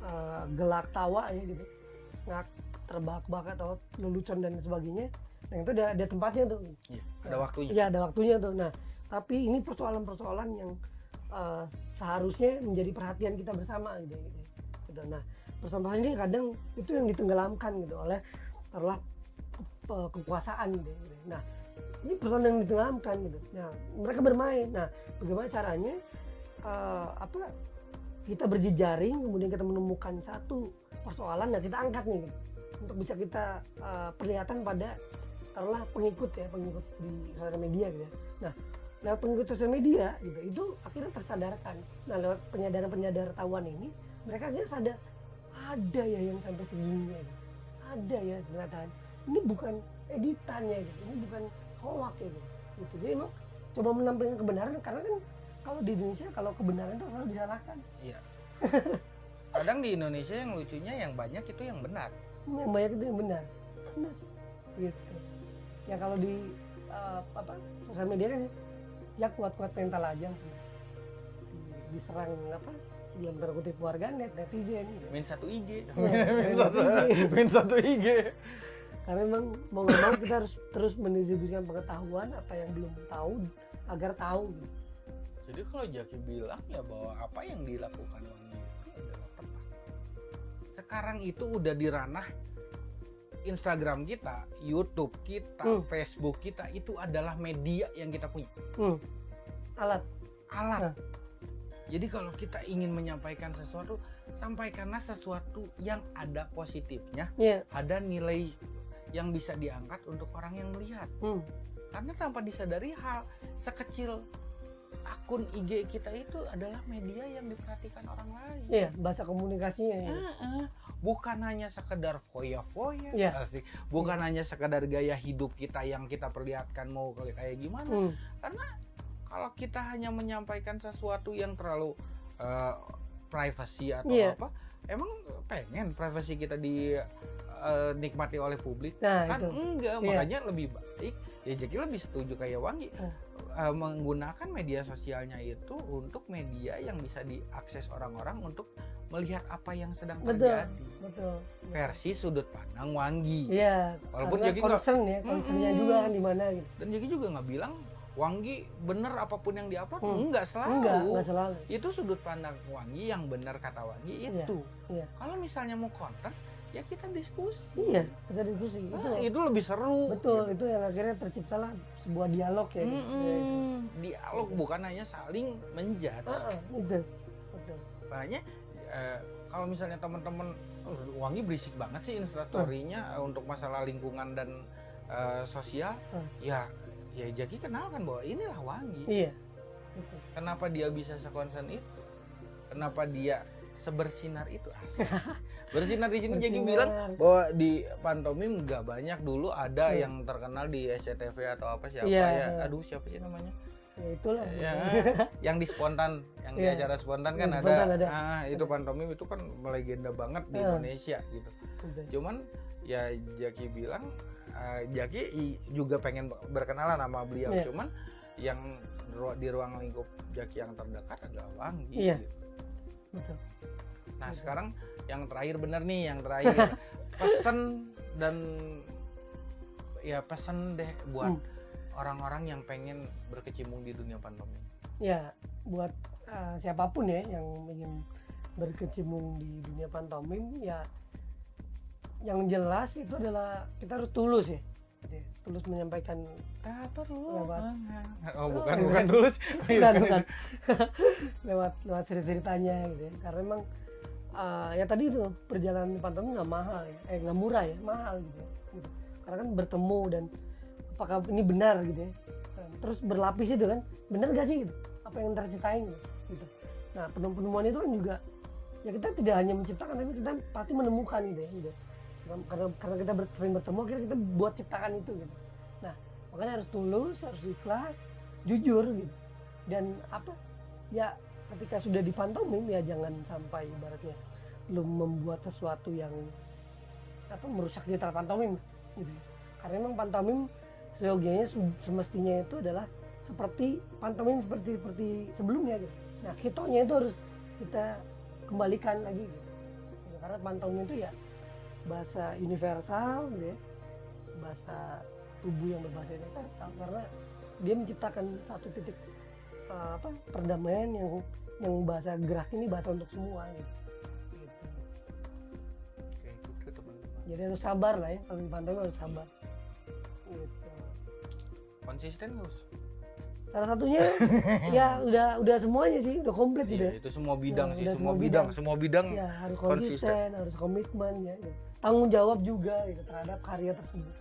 eh, gelak tawa ya gitu, ngak terbahak-bahak atau lelucon dan sebagainya, nah itu ada, ada tempatnya tuh. Iya, ada Nah, waktunya. Iya ada waktunya tuh. Nah tapi ini persoalan-persoalan yang eh, seharusnya menjadi perhatian kita bersama gitu. Gitu. Nah persoalan ini kadang itu yang ditenggelamkan gitu oleh ke- kekuasaan gitu. Nah ini persoalan yang ditenggelamkan gitu. Nah mereka bermain. Nah bagaimana caranya eh, apa kita berjejaring kemudian kita menemukan satu persoalan dan kita angkat nih gitu. untuk bisa kita eh, perlihatkan pada taruhlah pengikut ya pengikut di sosial media gitu ya. Nah lewat pengikut sosial media gitu itu akhirnya tersadarkan. Nah lewat penyadaran penyadaran ini mereka akhirnya sadar ada ya yang sampai segininya. Ada ya ternyata ini bukan editannya gitu. Ini bukan hoax ya gitu. gitu. Jadi emang coba menampilkan kebenaran karena kan kalau di Indonesia kalau kebenaran itu selalu disalahkan. Iya. Kadang di Indonesia yang lucunya yang banyak itu yang benar. yang banyak itu yang benar benar gitu ya kalau di eh, apa sosial media kan ya kuat-kuat mental aja Di- diserang apa dalam tanda kutip warganet netizen gitu. Min satu IG. Iya, min satu, IG. min satu IG. karena memang mau nggak mau kita harus terus mendistribusikan pengetahuan apa yang belum tahu agar tahu gitu. Jadi kalau Jaki bilang ya bahwa apa yang dilakukan Wangi itu adalah tepat. Sekarang itu udah di ranah Instagram kita, YouTube kita, Hmm. Facebook kita itu adalah media yang kita punya, hmm. alat alat. Nah. Jadi kalau kita ingin menyampaikan sesuatu, sampaikanlah sesuatu yang ada positifnya, ya ada nilai yang bisa diangkat untuk orang yang melihat. hmm. Karena tanpa disadari hal sekecil akun IG kita itu adalah media yang diperhatikan orang lain. Iya, bahasa komunikasinya ya. Bukan hanya sekedar foya-foya, Iya. asik. Bukan hanya sekedar gaya hidup kita yang kita perlihatkan mau kayak gimana. Hmm. Kalau kita hanya menyampaikan sesuatu yang terlalu eh, privacy atau Iya. apa, emang pengen privasi kita dinikmati oleh publik? Nah, kan itu. enggak Iya. makanya lebih baik ya Jeki lebih setuju kayak Wangi Eh. eh, menggunakan media sosialnya itu untuk media yang bisa diakses orang-orang untuk melihat apa yang sedang Betul. terjadi Betul. versi sudut pandang Wangi Iya, Walaupun nggak- concern ya, concernnya Mm-mm. juga kan di mana gitu. dan Jeki juga nggak bilang Wangi bener apa pun yang diupload Hmm. enggak selalu Enggak, enggak selalu. itu sudut pandang Wangi yang benar kata Wangi Iya, itu iya. kalau misalnya mau konten ya kita diskusi Iya, kita diskusi. Nah, itu itu lebih seru betul, itu yang akhirnya terciptalah sebuah dialog ya. gitu. Mm-mm. dialog bukan hanya saling menjudge Ah, ah, itu. Betul. makanya eh, kalau misalnya teman-teman "Oh, wangi berisik banget sih instastorynya eh, untuk masalah lingkungan dan eh, sosial Hmm. ya ya jadi kenalkan bahwa inilah wangi Iya. Betul. kenapa dia bisa sekonsen itu kenapa dia sebersinar itu asik bersinar di sini Bersinar. bilang bahwa di pantomim nggak banyak dulu ada Hmm. yang terkenal di SCTV atau apa siapa Iya, ya iya. aduh siapa sih namanya ya itulah Ya, yang di spontan, yang di Iya. acara spontan kan di ada, spontan ada. ah itu pantomim itu kan melegenda banget di. Indonesia gitu. Udah. Cuman ya Jaki bilang eh, Jaki juga pengen berkenalan sama beliau, Iya. cuman yang di ruang lingkup Jaki yang terdekat adalah Wanggi. Iya. gitu. betul Nah Betul. sekarang yang terakhir bener nih, yang terakhir pesan dan ya pesan deh buat Hmm. orang-orang yang pengen berkecimpung di dunia pantomim. ya buat uh, siapa pun ya yang ingin berkecimpung di dunia pantomim ya yang jelas itu adalah kita harus tulus ya gitu ya. tulus menyampaikan Tak perlu Lewat. mengha- Oh bukan Oh, bukan tulus. bukan bukan lewat lewat cerita ceritanya gitu ya karena emang uh, ya tadi itu perjalanan pantomim nggak mahal ya eh nggak murah ya mahal gitu, ya. Gitu. karena kan bertemu dan apakah ini benar gitu ya terus berlapis itu kan benar gak sih gitu apa yang ntar ceritain gitu, gitu. nah penemuan penemuan itu kan juga ya kita tidak hanya menciptakan tapi kita pasti menemukan gitu ya gitu. Karena karena kita ber- sering bertemu akhirnya kita buat ciptakan itu gitu. Nah makanya harus tulus harus ikhlas jujur gitu. Dan apa? Ya ketika sudah di pantomim ya jangan sampai ibaratnya belum membuat sesuatu yang apa merusak citra pantomim gitu. Karena memang pantomim seyogianya semestinya itu adalah seperti pantomim seperti seperti sebelumnya gitu. Nah hitonya itu harus kita kembalikan lagi gitu. Ya, karena pantomim itu ya bahasa universal gitu ya bahasa tubuh yang berbahasa universal karena dia menciptakan satu titik uh, apa perdamaian yang yang bahasa gerak ini bahasa untuk semua gitu. Gitu. Oke, itu teman-teman. Jadi harus sabar lah ya kalau di pantai harus sabar. Gitu. Konsisten nggak usah. Salah satunya ya udah udah semuanya sih udah komplit gitu Iya, ya. itu semua bidang Ya, sih, semua bidang, bidang. semua bidang. Ya harus Konsisten. konsisten, harus komitmen ya. ya. Tanggung jawab juga gitu terhadap karya tersebut.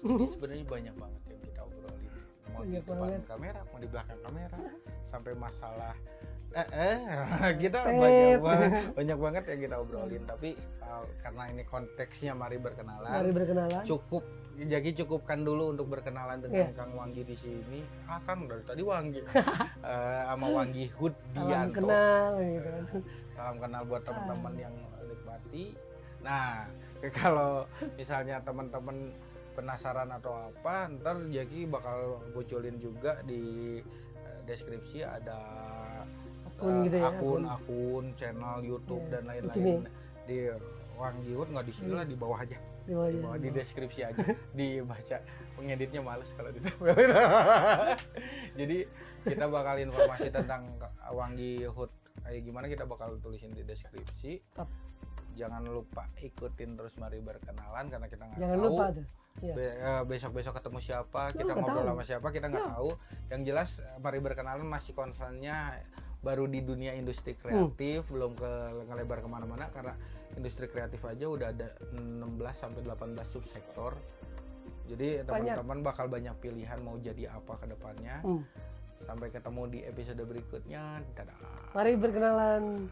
Jadi sebenarnya banyak banget yang kita obrolin. Mau di Banyak depan kamera, mau di belakang kamera, sampai masalah eh, eh kita banyak banget, banyak banget yang kita obrolin. Tapi uh, karena ini konteksnya mari berkenalan, Mari berkenalan. cukup jadi cukupkan dulu untuk berkenalan dengan Iya. Kang Wanggi di sini. Ah Kang dari tadi Wanggi Eh, sama Wanggi Salam Hudianto. kenal gitu kan. Salam kenal buat teman-teman Ah. yang nikmati. Nah, kalau misalnya teman-teman penasaran atau apa, ntar Jaki bakal bocolin juga di deskripsi ada Akun eh, gitu ya, akun, akun. akun, channel YouTube Iya, dan lain-lain. di Wanggi Hud nggak di sini lah di bawah aja. Di bawah di bawah di deskripsi aja. Dibaca. Pengeditnya males kalau di jadi kita bakal informasi tentang Wanggi Hud kayak gimana kita bakal tulisin di deskripsi. Tap. jangan lupa ikutin terus mari berkenalan karena kita nggak tahu. lupa tuh. Be- eh, besok-besok ketemu siapa kita nggak ngobrol tahu. sama siapa kita nggak Ya. tahu. Yang jelas eh, mari berkenalan masih concernnya baru di dunia industri Hmm. kreatif belum ke ngelebar ke mana-mana karena industri kreatif aja udah ada 16 sampai 18 subsektor jadi teman-teman bakal banyak pilihan mau jadi apa ke depannya Hmm. sampai ketemu di episode berikutnya dadah Mari berkenalan.